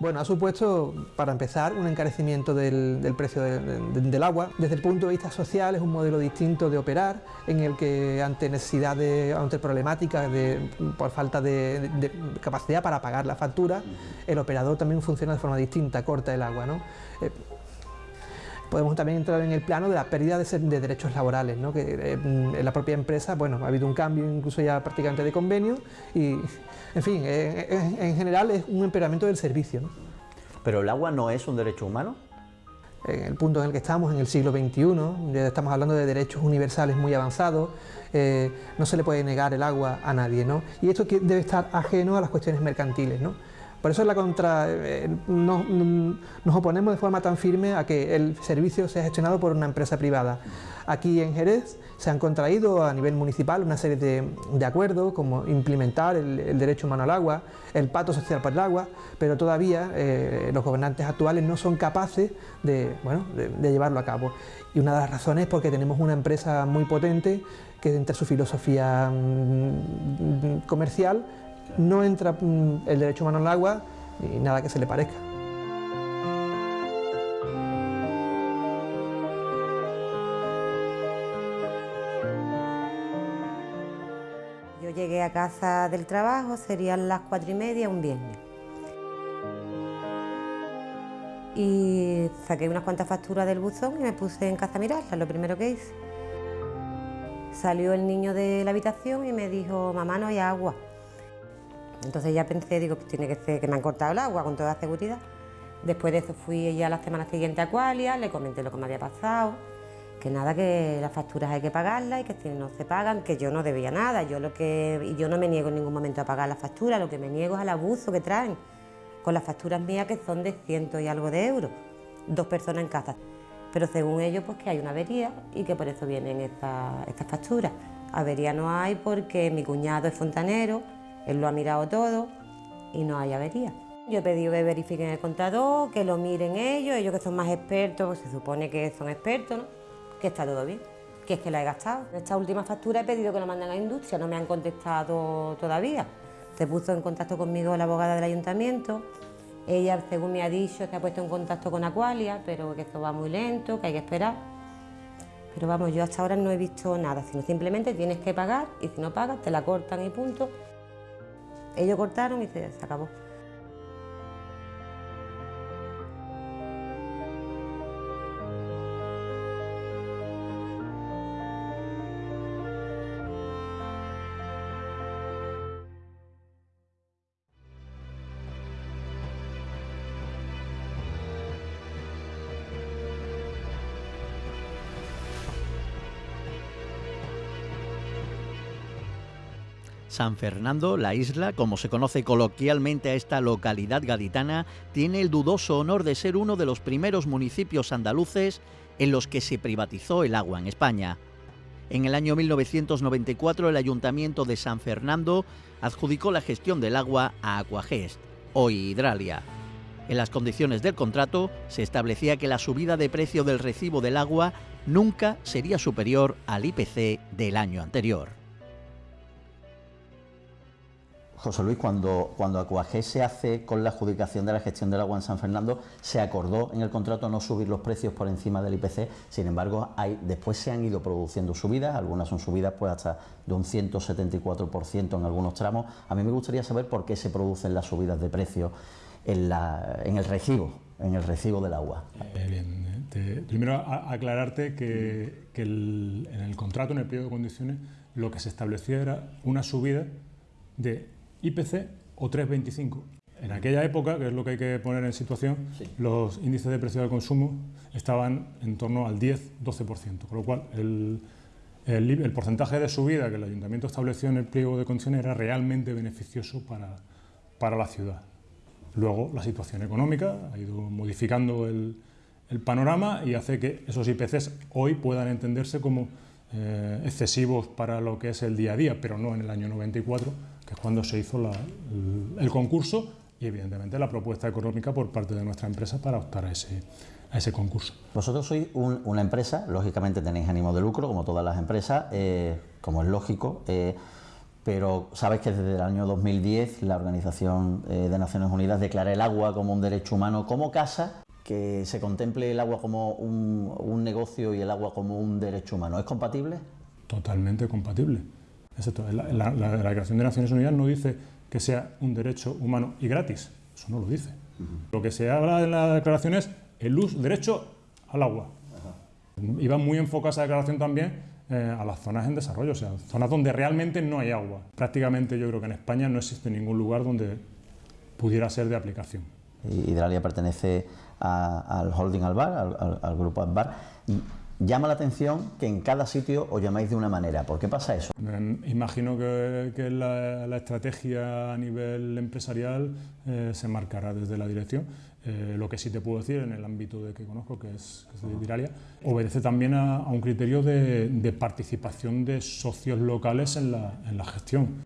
Bueno, ha supuesto, para empezar, un encarecimiento del, precio del agua. Desde el punto de vista social es un modelo distinto de operar, en el que ante necesidades, ante problemáticas de, por falta de, capacidad para pagar la factura, el operador también funciona de forma distinta, corta el agua. ¿no? Eh, podemos también entrar en el plano de la pérdida de, de derechos laborales, ¿no? que eh, en la propia empresa bueno, ha habido un cambio incluso ya prácticamente de convenio y, en fin, en, en general es un empeoramiento del servicio. ¿no? ¿Pero el agua no es un derecho humano? En el punto en el que estamos, en el siglo XXI, ya estamos hablando de derechos universales muy avanzados, eh, no se le puede negar el agua a nadie, ¿no? Y esto debe estar ajeno a las cuestiones mercantiles, ¿no? Por eso la contra, eh, nos, oponemos de forma tan firme a que el servicio sea gestionado por una empresa privada. Aquí en Jerez se han contraído a nivel municipal una serie de, acuerdos como implementar el, derecho humano al agua, el pacto social por el agua, pero todavía eh, los gobernantes actuales no son capaces de, bueno, de, llevarlo a cabo. Y una de las razones es porque tenemos una empresa muy potente que entre su filosofía mmm, comercial no entra mmm, el derecho humano al agua ni nada que se le parezca. Yo llegué a casa del trabajo, serían las cuatro y media un viernes. Y saqué unas cuantas facturas del buzón y me puse en casa a mirarlas, lo primero que hice. Salió el niño de la habitación y me dijo, mamá, no hay agua. Entonces ya pensé, digo, pues tiene que ser que me han cortado el agua con toda seguridad. Después de eso fui ya la semana siguiente a Qualia, le comenté lo que me había pasado, que nada, que las facturas hay que pagarlas y que si no se pagan, que yo no debía nada. Yo lo que yo no me niego en ningún momento a pagar las facturas, lo que me niego es al abuso que traen con las facturas mías que son de ciento y algo de euros, dos personas en casa. Pero según ellos, pues que hay una avería y que por eso vienen estas esta facturas. Avería no hay porque mi cuñado es fontanero, él lo ha mirado todo y no hay avería. Yo he pedido que verifiquen el contador, que lo miren ellos, ellos que son más expertos, pues se supone que son expertos, ¿no? que está todo bien, que es que la he gastado. Esta última factura he pedido que la manden a la industria, no me han contestado todavía. Se puso en contacto conmigo la abogada del ayuntamiento, ella, según me ha dicho, se ha puesto en contacto con Aqualia, pero que esto va muy lento, que hay que esperar. Pero vamos, yo hasta ahora no he visto nada, sino simplemente tienes que pagar y si no pagas te la cortan y punto. Ellos cortaron y se, se acabó. San Fernando, la isla, como se conoce coloquialmente a esta localidad gaditana, tiene el dudoso honor de ser uno de los primeros municipios andaluces en los que se privatizó el agua en España. En el año 1994 el Ayuntamiento de San Fernando adjudicó la gestión del agua a Aquagest, hoy Hidralia. En las condiciones del contrato se establecía que la subida de precio del recibo del agua nunca sería superior al IPC del año anterior. José Luis, cuando, cuando Acuajé se hace con la adjudicación de la gestión del agua en San Fernando, se acordó en el contrato no subir los precios por encima del IPC, sin embargo, después se han ido produciendo subidas, algunas son subidas pues hasta de un 174% en algunos tramos. A mí me gustaría saber por qué se producen las subidas de precios en, el recibo, en el recibo del agua. Eh, te, primero a, aclararte que, en el contrato, en el periodo de condiciones, lo que se establecía era una subida de IPC o 3,25. En aquella época, que es lo que hay que poner en situación, sí. los índices de precio del consumo estaban en torno al 10-12%, con lo cual el, el, el, porcentaje de subida que el ayuntamiento estableció en el pliego de condiciones era realmente beneficioso para, para la ciudad. Luego la situación económica ha ido modificando el, el panorama y hace que esos IPCs hoy puedan entenderse como eh, excesivos para lo que es el día a día, pero no en el año 94, que es cuando se hizo la, el, concurso y evidentemente la propuesta económica por parte de nuestra empresa para optar a ese, a ese concurso. Vosotros sois un, una empresa, lógicamente tenéis ánimo de lucro, como todas las empresas, eh, como es lógico, eh, pero sabes que desde el año 2010 la Organización eh, de Naciones Unidas declara el agua como un derecho humano como casa que se contemple el agua como un, un, negocio y el agua como un derecho humano. ¿Es compatible? Totalmente compatible. Excepto, la, la, la, la, Declaración de Naciones Unidas no dice que sea un derecho humano y gratis. Eso no lo dice. Uh -huh. Lo que se habla en la declaración es el uso, derecho al agua. Iba muy enfocada esa declaración también eh, a las zonas en desarrollo, o sea, zonas donde realmente no hay agua. Prácticamente yo creo que en España no existe ningún lugar donde pudiera ser de aplicación. Hidralia pertenece al holding Albar, al, grupo Albar. Llama la atención que en cada sitio os llamáis de una manera. ¿Por qué pasa eso? imagino que, la, estrategia a nivel empresarial eh, se marcará desde la dirección. Eh, lo que sí te puedo decir en el ámbito de que conozco, que es, que de obedece también a, un criterio de, participación de socios locales en la, en la gestión.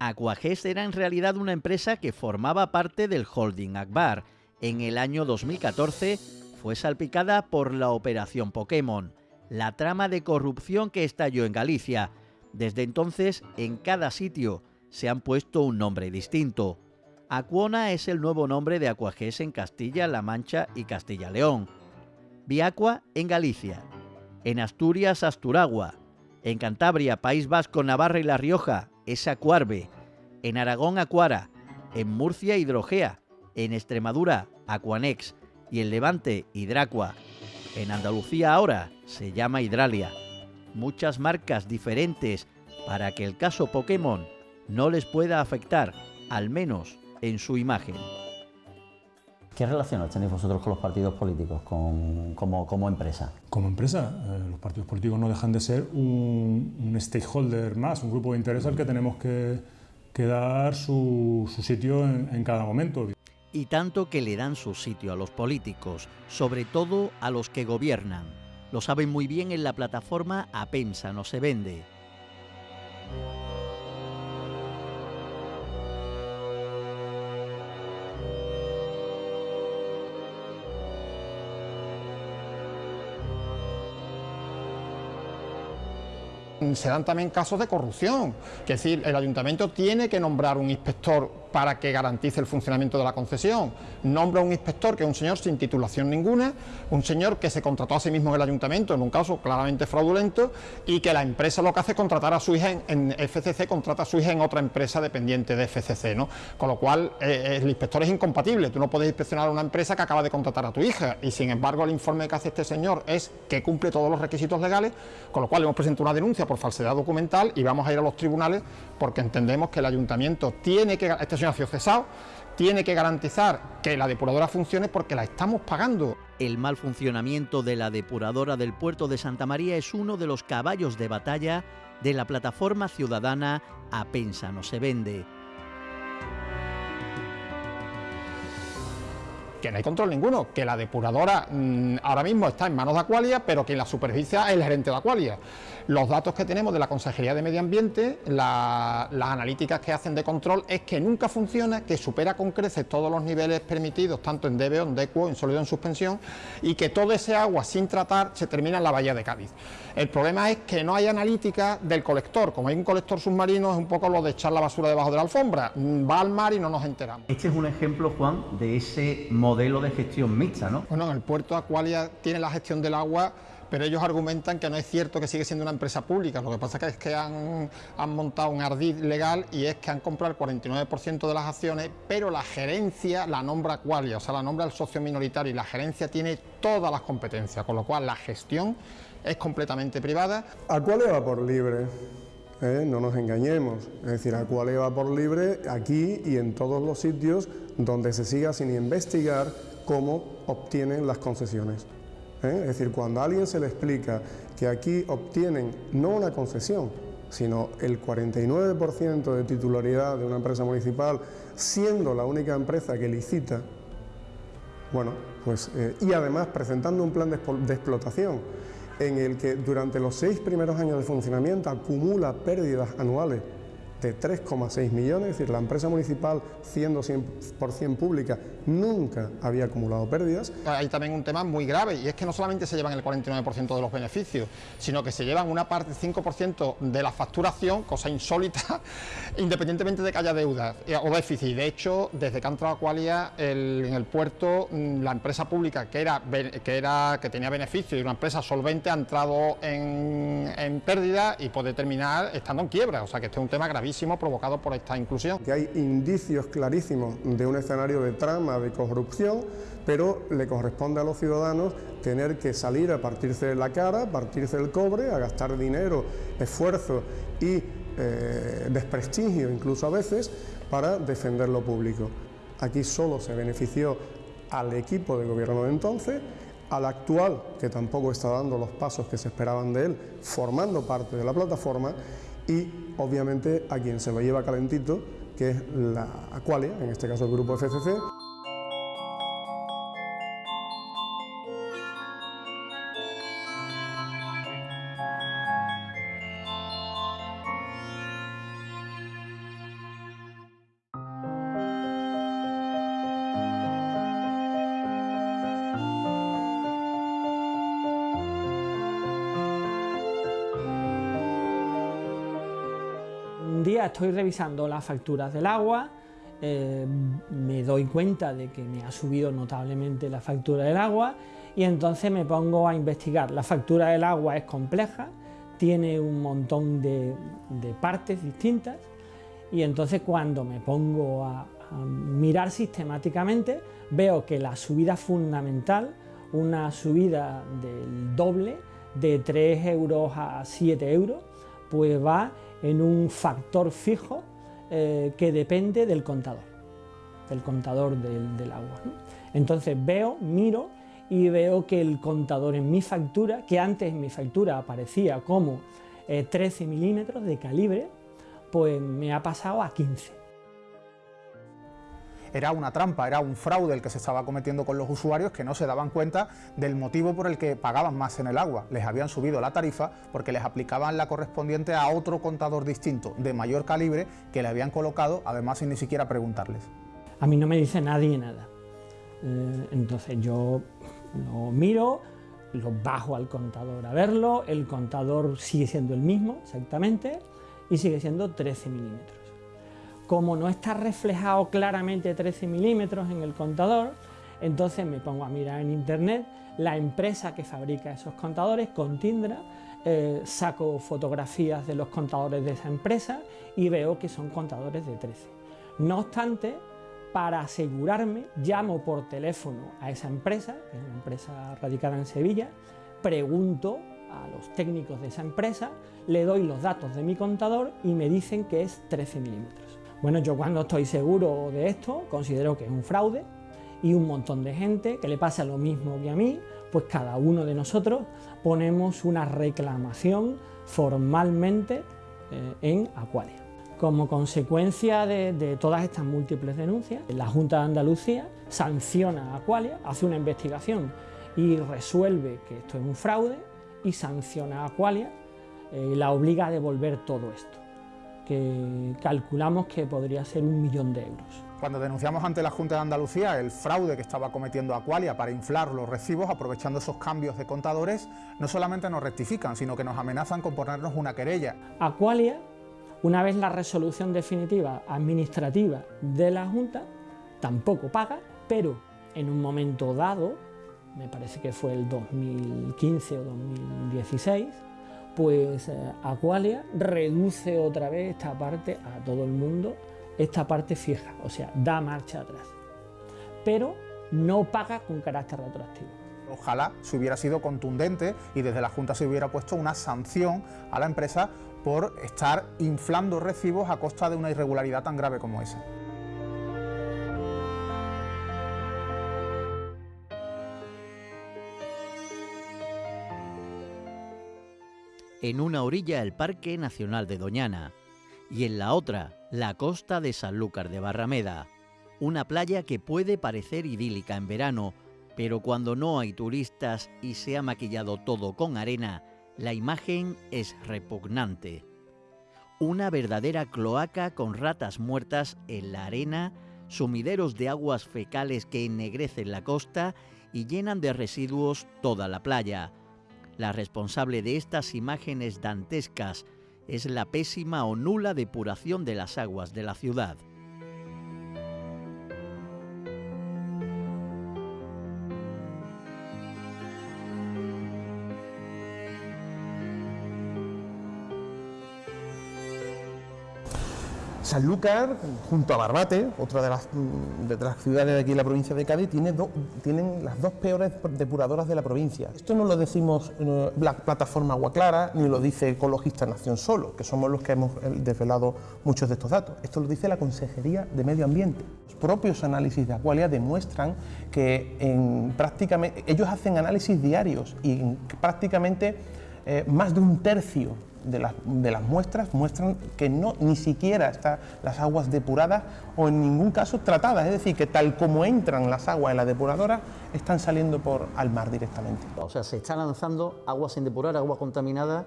Aquagest era en realidad una empresa que formaba parte del holding Akbar. En el año 2014 fue salpicada por la operación Pokémon, la trama de corrupción que estalló en Galicia. Desde entonces, en cada sitio se han puesto un nombre distinto. Acuona es el nuevo nombre de Aquages en Castilla-La Mancha y Castilla-León. Viacua en Galicia. En Asturias, Asturagua. En Cantabria, País Vasco, Navarra y La Rioja es Acuarbe. En Aragón, Acuara. En Murcia, Hidrogea. En Extremadura, Aquanex. Y en Levante, Hidracua. En Andalucía ahora se llama Hidralia. Muchas marcas diferentes para que el caso Pokémon no les pueda afectar, al menos en su imagen. ¿Qué relaciones tenéis vosotros con los partidos políticos como, empresa? Como empresa, eh, los partidos políticos no dejan de ser un, stakeholder más, un grupo de interés al que tenemos que, dar su, sitio en, en, cada momento. Y tanto que le dan su sitio a los políticos, sobre todo a los que gobiernan. Lo saben muy bien en la plataforma Apensa no se vende. se dan también casos de corrupción, es decir, el ayuntamiento tiene que nombrar un inspector para que garantice el funcionamiento de la concesión. Nombra un inspector que es un señor sin titulación ninguna, un señor que se contrató a sí mismo en el ayuntamiento en un caso claramente fraudulento y que la empresa lo que hace es contratar a su hija en, FCC, contrata a su hija en otra empresa dependiente de FCC, ¿no? Con lo cual eh, el inspector es incompatible, tú no puedes inspeccionar a una empresa que acaba de contratar a tu hija y sin embargo el informe que hace este señor es que cumple todos los requisitos legales, con lo cual hemos presentado una denuncia por falsedad documental y vamos a ir a los tribunales porque entendemos que el ayuntamiento tiene que, este cesado, tiene que garantizar que la depuradora funcione porque la estamos pagando. El mal funcionamiento de la depuradora del puerto de Santa María es uno de los caballos de batalla de la plataforma ciudadana Apensa no se vende. que no hay control ninguno, que la depuradora mm, ahora mismo está en manos de Aqualia, pero que la superficie es el gerente de Aqualia. Los datos que tenemos de la Consejería de Medio Ambiente, las analíticas que hacen de control, es que nunca funciona, que supera con creces todos los niveles permitidos, tanto en DBO, en DECUO, en sólido en suspensión, y que todo ese agua sin tratar se termina en la bahía de Cádiz. El problema es que no hay analítica del colector, como hay un colector submarino es un poco lo de echar la basura debajo de la alfombra, mm, va al mar y no nos enteramos. Este es un ejemplo, Juan, de ese modelo de gestión mixta, ¿no? Bueno, en el puerto Acualia tiene la gestión del agua pero ellos argumentan que no es cierto que sigue siendo una empresa pública, lo que pasa es que han, montado un ardid legal y es que han comprado el 49% de las acciones, pero la gerencia la nombra Aqualia, o sea, la nombra el socio minoritario y la gerencia tiene todas las competencias, con lo cual la gestión es completamente privada. Aqualia va por libre. ¿eh? no nos engañemos, es decir, Aqualia va por libre aquí y en todos los sitios donde se siga sin investigar cómo obtienen las concesiones. ¿Eh? Es decir, cuando a alguien se le explica que aquí obtienen no una concesión, sino el 49% de titularidad de una empresa municipal, siendo la única empresa que licita, bueno, pues, eh, y además presentando un plan de, de explotación en el que durante los seis primeros años de funcionamiento acumula pérdidas anuales de 3,6 millones, es decir, la empresa municipal, siendo 100% pública, nunca había acumulado pérdidas. Hay también un tema muy grave y es que no solamente se llevan el 49% de los beneficios, sino que se llevan una parte, 5% de la facturación, cosa insólita, independientemente de que haya deudas eh, o déficit. De hecho, desde que ha entrado Aqualia en el puerto, mm, la empresa pública que, era, que, era, que tenía beneficio y una empresa solvente ha entrado en, en pérdida y puede terminar estando en quiebra, o sea que este es un tema gravísimo. Provocado por esta inclusión. Que hay indicios clarísimos de un escenario de trama, de corrupción, pero le corresponde a los ciudadanos tener que salir a partirse la cara, a partirse el cobre, a gastar dinero, esfuerzo y eh, desprestigio incluso a veces para defender lo público. Aquí solo se benefició al equipo de gobierno de entonces, al actual, que tampoco está dando los pasos que se esperaban de él, formando parte de la plataforma, y obviamente a quien se lo lleva calentito, que es la Aqualia, en este caso el grupo FCC. Estoy revisando las facturas del agua, eh, me doy cuenta de que me ha subido notablemente la factura del agua y entonces me pongo a investigar. La factura del agua es compleja, tiene un montón de, partes distintas y entonces cuando me pongo a, a mirar sistemáticamente veo que la subida fundamental, una subida del doble, de 3 euros a 7 euros, pues va en un factor fijo eh, que depende del contador, del contador del, agua. Entonces veo, miro y veo que el contador en mi factura, que antes en mi factura aparecía como 13 eh, milímetros de calibre, pues me ha pasado a 15 era una trampa, era un fraude el que se estaba cometiendo con los usuarios que no se daban cuenta del motivo por el que pagaban más en el agua. Les habían subido la tarifa porque les aplicaban la correspondiente a otro contador distinto, de mayor calibre, que le habían colocado, además sin ni siquiera preguntarles. A mí no me dice nadie nada. Eh, entonces yo lo miro, lo bajo al contador a verlo, el contador sigue siendo el mismo exactamente y sigue siendo 13 milímetros. Como no está reflejado claramente 13 milímetros en el contador, entonces me pongo a mirar en internet la empresa que fabrica esos contadores, Contindra, eh, saco fotografías de los contadores de esa empresa y veo que son contadores de 13. No obstante, para asegurarme, llamo por teléfono a esa empresa, que es una empresa radicada en Sevilla, pregunto a los técnicos de esa empresa, le doy los datos de mi contador y me dicen que es 13 milímetros. Bueno, yo cuando estoy seguro de esto, considero que es un fraude y un montón de gente que le pasa lo mismo que a mí, pues cada uno de nosotros ponemos una reclamación formalmente eh, en Aqualia. Como consecuencia de, todas estas múltiples denuncias, la Junta de Andalucía sanciona a Aqualia, hace una investigación y resuelve que esto es un fraude y sanciona a Aqualia, eh, la obliga a devolver todo esto que calculamos que podría ser un millón de euros. Cuando denunciamos ante la Junta de Andalucía el fraude que estaba cometiendo Aqualia para inflar los recibos aprovechando esos cambios de contadores, no solamente nos rectifican, sino que nos amenazan con ponernos una querella. Aqualia, una vez la resolución definitiva administrativa de la Junta, tampoco paga, pero en un momento dado, me parece que fue el 2015 o 2016, pues eh, Aqualia reduce otra vez esta parte a todo el mundo, esta parte fija, o sea, da marcha atrás, pero no paga con carácter retroactivo. Ojalá se hubiera sido contundente y desde la Junta se hubiera puesto una sanción a la empresa por estar inflando recibos a costa de una irregularidad tan grave como esa. En una orilla el Parque Nacional de Doñana y en la otra la costa de Sanlúcar de Barrameda, una playa que puede parecer idílica en verano, pero cuando no hay turistas y se ha maquillado todo con arena, la imagen es repugnante. Una verdadera cloaca con ratas muertas en la arena, sumideros de aguas fecales que ennegrecen la costa y llenan de residuos toda la playa la responsable de estas imágenes dantescas es la pésima o nula depuración de las aguas de la ciudad. Sanlúcar, junto a Barbate, otra de las, de las ciudades de aquí en la provincia de Cádiz, tiene tienen las dos peores depuradoras de la provincia. Esto no lo decimos eh, la plataforma Agua Clara, ni lo dice Ecologista Nación Solo, que somos los que hemos eh, desvelado muchos de estos datos. Esto lo dice la Consejería de Medio Ambiente. Los propios análisis de Aqualia demuestran que en prácticamente, ellos hacen análisis diarios y prácticamente eh, más de un tercio de las, de las, muestras muestran que no ni siquiera están las aguas depuradas o en ningún caso tratadas, es decir, que tal como entran las aguas en la depuradora, están saliendo por al mar directamente. O sea, se está lanzando agua sin depurar, agua contaminada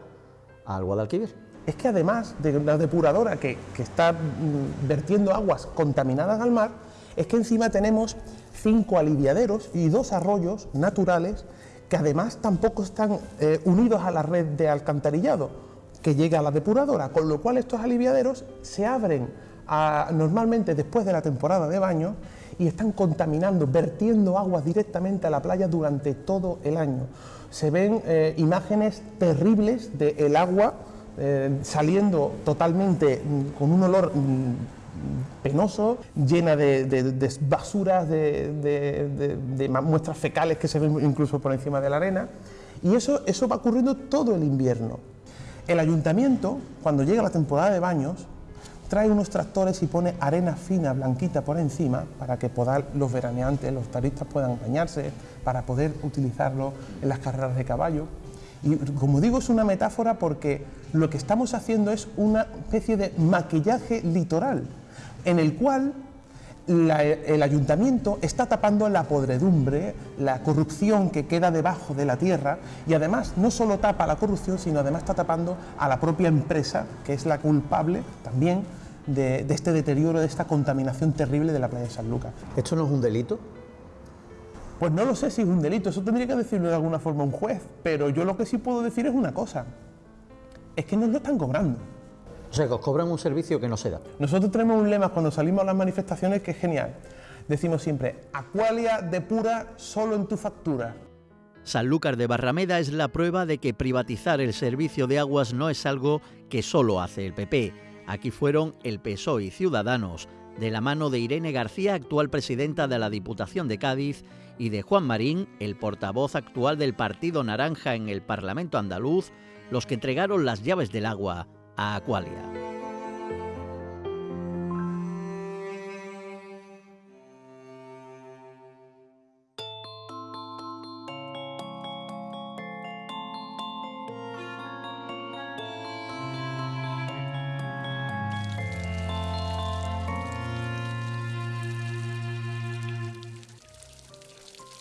al Guadalquivir. Es que además de la depuradora que, que está mm, vertiendo aguas contaminadas al mar, es que encima tenemos cinco aliviaderos y dos arroyos naturales que además tampoco están eh, unidos a la red de alcantarillado que llega a la depuradora, con lo cual estos aliviaderos se abren normalmente después de la temporada de baño y están contaminando, vertiendo aguas directamente a la playa durante todo el año. Se ven eh, imágenes terribles del agua eh, saliendo totalmente mm, con un olor mm, penoso, llena de, basuras, de, muestras fecales que se ven incluso por encima de la arena. Y eso, eso va ocurriendo todo el invierno. El ayuntamiento, cuando llega la temporada de baños, trae unos tractores y pone arena fina, blanquita por encima, para que los veraneantes, los taristas puedan bañarse, para poder utilizarlo en las carreras de caballo. Y como digo, es una metáfora porque lo que estamos haciendo es una especie de maquillaje litoral en el cual el ayuntamiento está tapando la podredumbre, la corrupción que queda debajo de la tierra y además no solo tapa la corrupción, sino además está tapando a la propia empresa, que es la culpable también de, este deterioro, de esta contaminación terrible de la playa de San Lucas. ¿Esto no es un delito? Pues no lo sé si es un delito, eso tendría que decirlo de alguna forma un juez, pero yo lo que sí puedo decir es una cosa, es que nos lo están cobrando. O sea, que os cobran un servicio que no se da. Nosotros tenemos un lema cuando salimos a las manifestaciones que es genial. Decimos siempre, Aqualia depura solo en tu factura. Sanlúcar de Barrameda es la prueba de que privatizar el servicio de aguas no es algo que solo hace el PP. Aquí fueron el PSOE y Ciudadanos, de la mano de Irene García, actual presidenta de la Diputación de Cádiz, y de Juan Marín, el portavoz actual del Partido Naranja en el Parlamento andaluz, los que entregaron las llaves del agua a Aqualia.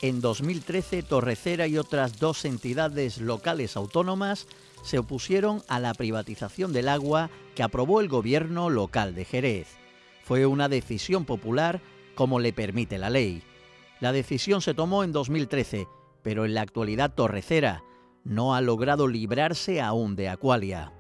En 2013, Torrecera y otras dos entidades locales autónomas se opusieron a la privatización del agua que aprobó el gobierno local de Jerez. Fue una decisión popular como le permite la ley. La decisión se tomó en 2013, pero en la actualidad Torrecera no ha logrado librarse aún de Acualia.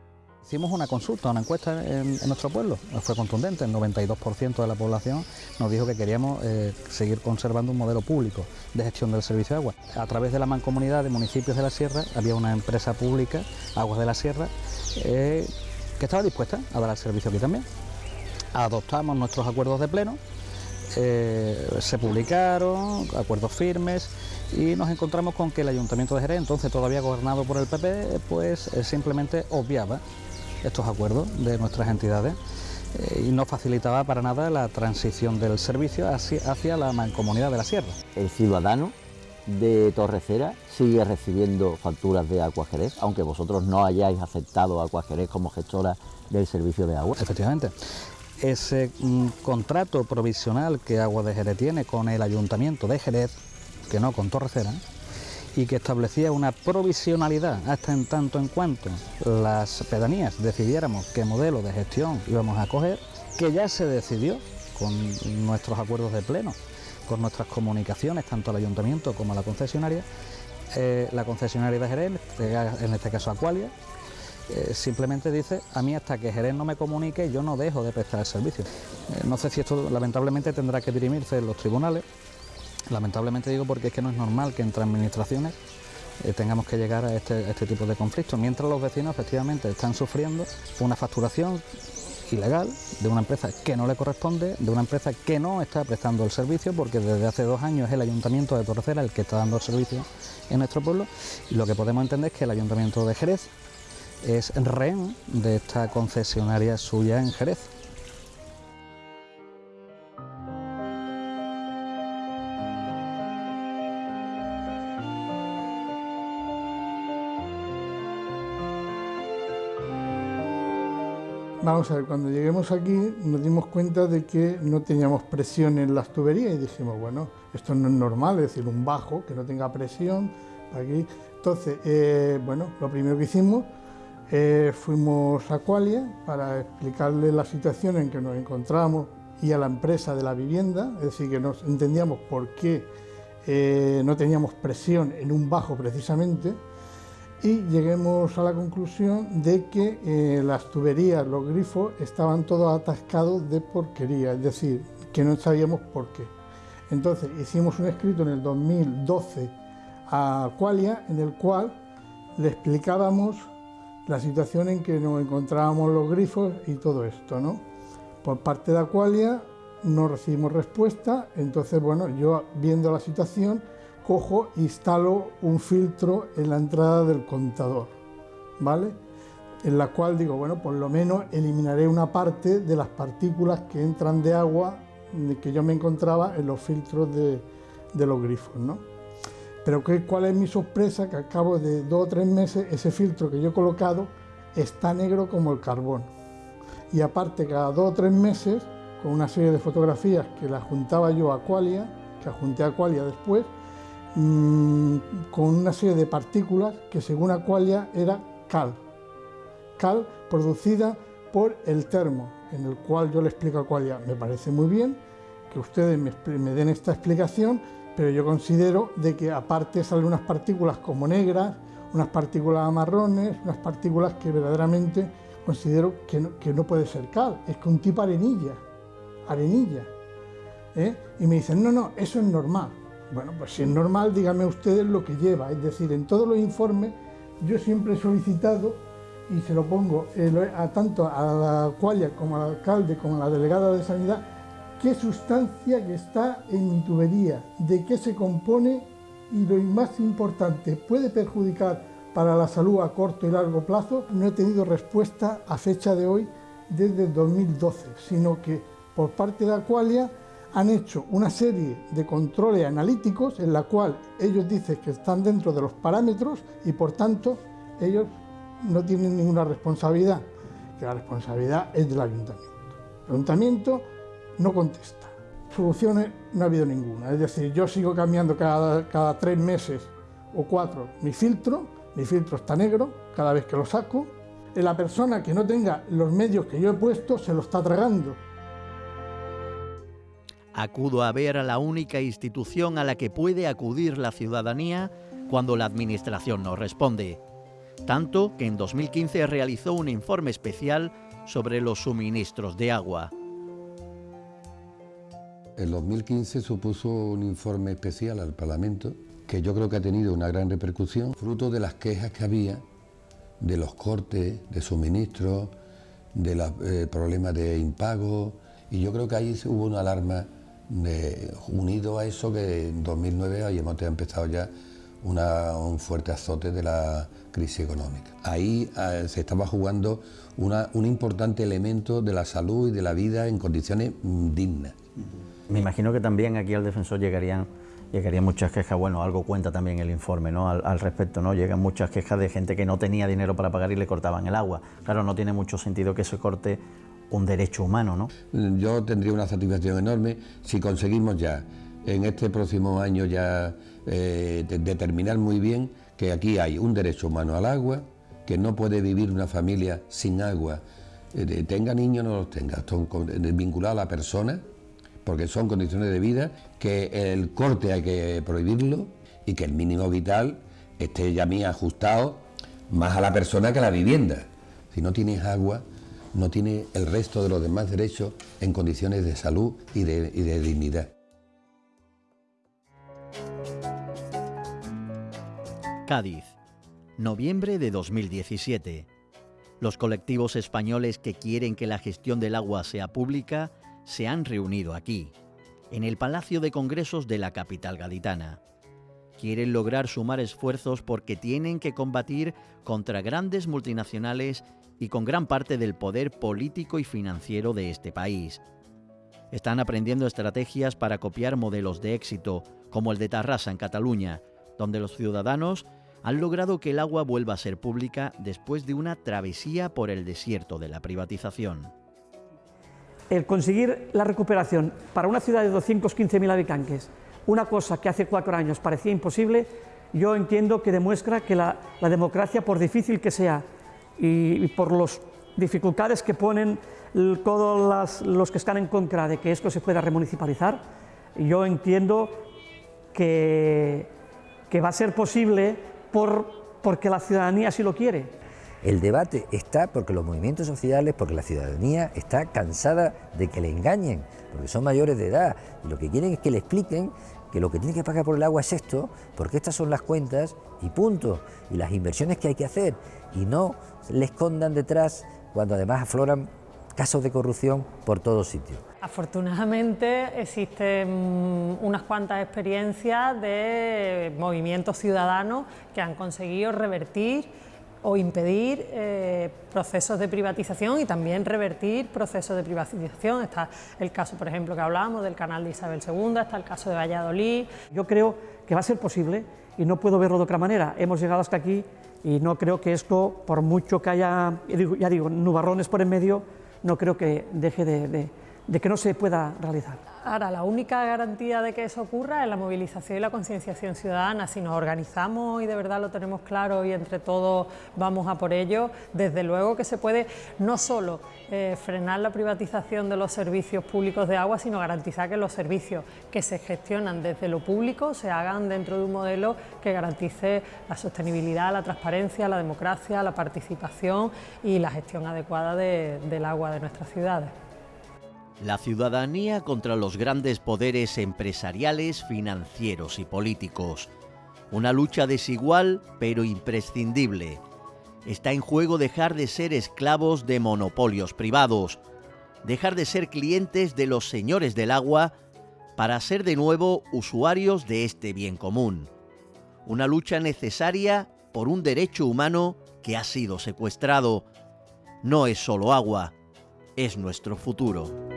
Hicimos una consulta, una encuesta en, nuestro pueblo, fue contundente, el 92% de la población nos dijo que queríamos eh, seguir conservando un modelo público de gestión del servicio de agua. A través de la mancomunidad de municipios de la Sierra había una empresa pública, Aguas de la Sierra, eh, que estaba dispuesta a dar el servicio aquí también. Adoptamos nuestros acuerdos de pleno, eh, se publicaron, acuerdos firmes, y nos encontramos con que el Ayuntamiento de Jerez, entonces todavía gobernado por el PP, pues simplemente obviaba estos acuerdos de nuestras entidades eh, y no facilitaba para nada la transición del servicio hacia, hacia la mancomunidad de la sierra. El ciudadano de Torrecera sigue recibiendo facturas de Agua Jerez, aunque vosotros no hayáis aceptado a Agua Jerez como gestora del servicio de agua. Efectivamente. Ese mm, contrato provisional que Agua de Jerez tiene con el Ayuntamiento de Jerez, que no con Torrecera, y que establecía una provisionalidad hasta en tanto en cuanto las pedanías decidiéramos qué modelo de gestión íbamos a coger, que ya se decidió con nuestros acuerdos de pleno, con nuestras comunicaciones, tanto al ayuntamiento como a la concesionaria, eh, la concesionaria de Jerez, en este caso Aqualia, eh, simplemente dice, a mí hasta que Jerez no me comunique yo no dejo de prestar el servicio. Eh, no sé si esto lamentablemente tendrá que dirimirse en los tribunales, Lamentablemente digo porque es que no es normal que entre administraciones eh, tengamos que llegar a este, este tipo de conflictos, mientras los vecinos efectivamente están sufriendo una facturación ilegal, de una empresa que no le corresponde, de una empresa que no está prestando el servicio, porque desde hace dos años es el Ayuntamiento de Torrecera el que está dando el servicio en nuestro pueblo, y lo que podemos entender es que el Ayuntamiento de Jerez es rehén de esta concesionaria suya en Jerez. Vamos a ver, cuando lleguemos aquí nos dimos cuenta de que no teníamos presión en las tuberías y dijimos, bueno, esto no es normal, es decir, un bajo que no tenga presión aquí. Entonces, eh, bueno, lo primero que hicimos, eh, fuimos a Qualia para explicarle la situación en que nos encontrábamos y a la empresa de la vivienda, es decir, que nos entendíamos por qué eh, no teníamos presión en un bajo precisamente y lleguemos a la conclusión de que eh, las tuberías, los grifos, estaban todos atascados de porquería, es decir, que no sabíamos por qué. Entonces hicimos un escrito en el 2012 a Qualia en el cual le explicábamos la situación en que nos encontrábamos los grifos y todo esto, ¿no? Por parte de Aqualia no recibimos respuesta, entonces, bueno, yo viendo la situación, cojo e instalo un filtro en la entrada del contador, ¿vale? En la cual digo, bueno, por lo menos eliminaré una parte de las partículas que entran de agua que yo me encontraba en los filtros de, los grifos, ¿no? Pero ¿qué, ¿cuál es mi sorpresa? Que al cabo de dos o tres meses ese filtro que yo he colocado está negro como el carbón. Y aparte, cada dos o tres meses, con una serie de fotografías que las juntaba yo a Qualia, que junté a Qualia después, Mm, con una serie de partículas que según Aqualia era cal. Cal producida por el termo, en el cual yo le explico a Aqualia, me parece muy bien que ustedes me, den esta explicación, pero yo considero de que aparte salen unas partículas como negras, unas partículas marrones, unas partículas que verdaderamente considero que no, puede ser cal, es que un tipo arenilla, arenilla. ¿eh? Y me dicen, no, no, eso es normal. Bueno, pues si es normal, díganme ustedes lo que lleva. Es decir, en todos los informes yo siempre he solicitado y se lo pongo a tanto a la cualla como al alcalde como a la delegada de sanidad qué sustancia que está en mi tubería, de qué se compone y lo más importante, puede perjudicar para la salud a corto y largo plazo. No he tenido respuesta a fecha de hoy desde 2012, sino que por parte de Aqualia han hecho una serie de controles analíticos en la cual ellos dicen que están dentro de los parámetros y por tanto ellos no tienen ninguna responsabilidad, que la responsabilidad es del ayuntamiento. El ayuntamiento no contesta, soluciones no ha habido ninguna, es decir, yo sigo cambiando cada, cada tres meses o cuatro mi filtro, mi filtro está negro cada vez que lo saco, la persona que no tenga los medios que yo he puesto se lo está tragando, Acudo a ver a la única institución a la que puede acudir la ciudadanía cuando la Administración no responde. Tanto que en 2015 realizó un informe especial sobre los suministros de agua. En 2015 supuso un informe especial al Parlamento que yo creo que ha tenido una gran repercusión, fruto de las quejas que había de los cortes de suministros, de los eh, problemas de impago, y yo creo que ahí hubo una alarma unido a eso que en 2009 habíamos empezado ya un fuerte azote de la crisis económica. Ahí eh, se estaba jugando un importante elemento de la salud y de la vida en condiciones mm, dignas. Me imagino que también aquí al defensor llegarían, llegarían muchas quejas, bueno, algo cuenta también el informe ¿no? al, al, respecto, ¿no? Llegan muchas quejas de gente que no tenía dinero para pagar y le cortaban el agua. Claro, no tiene mucho sentido que se corte un derecho humano, ¿no? Yo tendría una satisfacción enorme si conseguimos ya en este próximo año ya eh, determinar muy bien que aquí hay un derecho humano al agua, que no puede vivir una familia sin agua, eh, tenga niños o no los tenga, son vinculados a la persona, porque son condiciones de vida, que el corte hay que prohibirlo y que el mínimo vital esté ya ajustado más a la persona que a la vivienda. Si no tienes agua, no tiene el resto de los demás derechos en condiciones de salud y de, dignidad. Cádiz, noviembre de 2017. Los colectivos españoles que quieren que la gestión del agua sea pública se han reunido aquí, en el Palacio de Congresos de la capital gaditana. Quieren lograr sumar esfuerzos porque tienen que combatir contra grandes multinacionales y con gran parte del poder político y financiero de este país. Están aprendiendo estrategias para copiar modelos de éxito, como el de Tarrasa en Cataluña, donde los ciudadanos han logrado que el agua vuelva a ser pública después de una travesía por el desierto de la privatización. El conseguir la recuperación para una ciudad de 215.000 habitantes, una cosa que hace cuatro años parecía imposible, yo entiendo que demuestra que la, democracia, por difícil que sea y, por las dificultades que ponen todos los que están en contra de que esto se pueda remunicipalizar, yo entiendo que, que va a ser posible por, porque la ciudadanía así lo quiere. El debate está porque los movimientos sociales, porque la ciudadanía está cansada de que le engañen, porque son mayores de edad y lo que quieren es que le expliquen que lo que tiene que pagar por el agua es esto, porque estas son las cuentas y punto, y las inversiones que hay que hacer, y no le escondan detrás cuando además afloran casos de corrupción por todos sitios. Afortunadamente existen unas cuantas experiencias de movimientos ciudadanos que han conseguido revertir o impedir eh, procesos de privatización y también revertir procesos de privatización. Está el caso, por ejemplo, que hablábamos del canal de Isabel II, está el caso de Valladolid. Yo creo que va a ser posible y no puedo verlo de otra manera. Hemos llegado hasta aquí y no creo que esto, por mucho que haya, ya digo, nubarrones por en medio, no creo que deje de, que no se pueda realizar. Ahora, la única garantía de que eso ocurra es la movilización y la concienciación ciudadana. Si nos organizamos y de verdad lo tenemos claro y entre todos vamos a por ello, desde luego que se puede no solo eh, frenar la privatización de los servicios públicos de agua, sino garantizar que los servicios que se gestionan desde lo público se hagan dentro de un modelo que garantice la sostenibilidad, la transparencia, la democracia, la participación y la gestión adecuada del agua de nuestras ciudades. La ciudadanía contra los grandes poderes empresariales, financieros y políticos. Una lucha desigual pero imprescindible. Está en juego dejar de ser esclavos de monopolios privados, dejar de ser clientes de los señores del agua para ser de nuevo usuarios de este bien común. Una lucha necesaria por un derecho humano que ha sido secuestrado. No es solo agua, es nuestro futuro.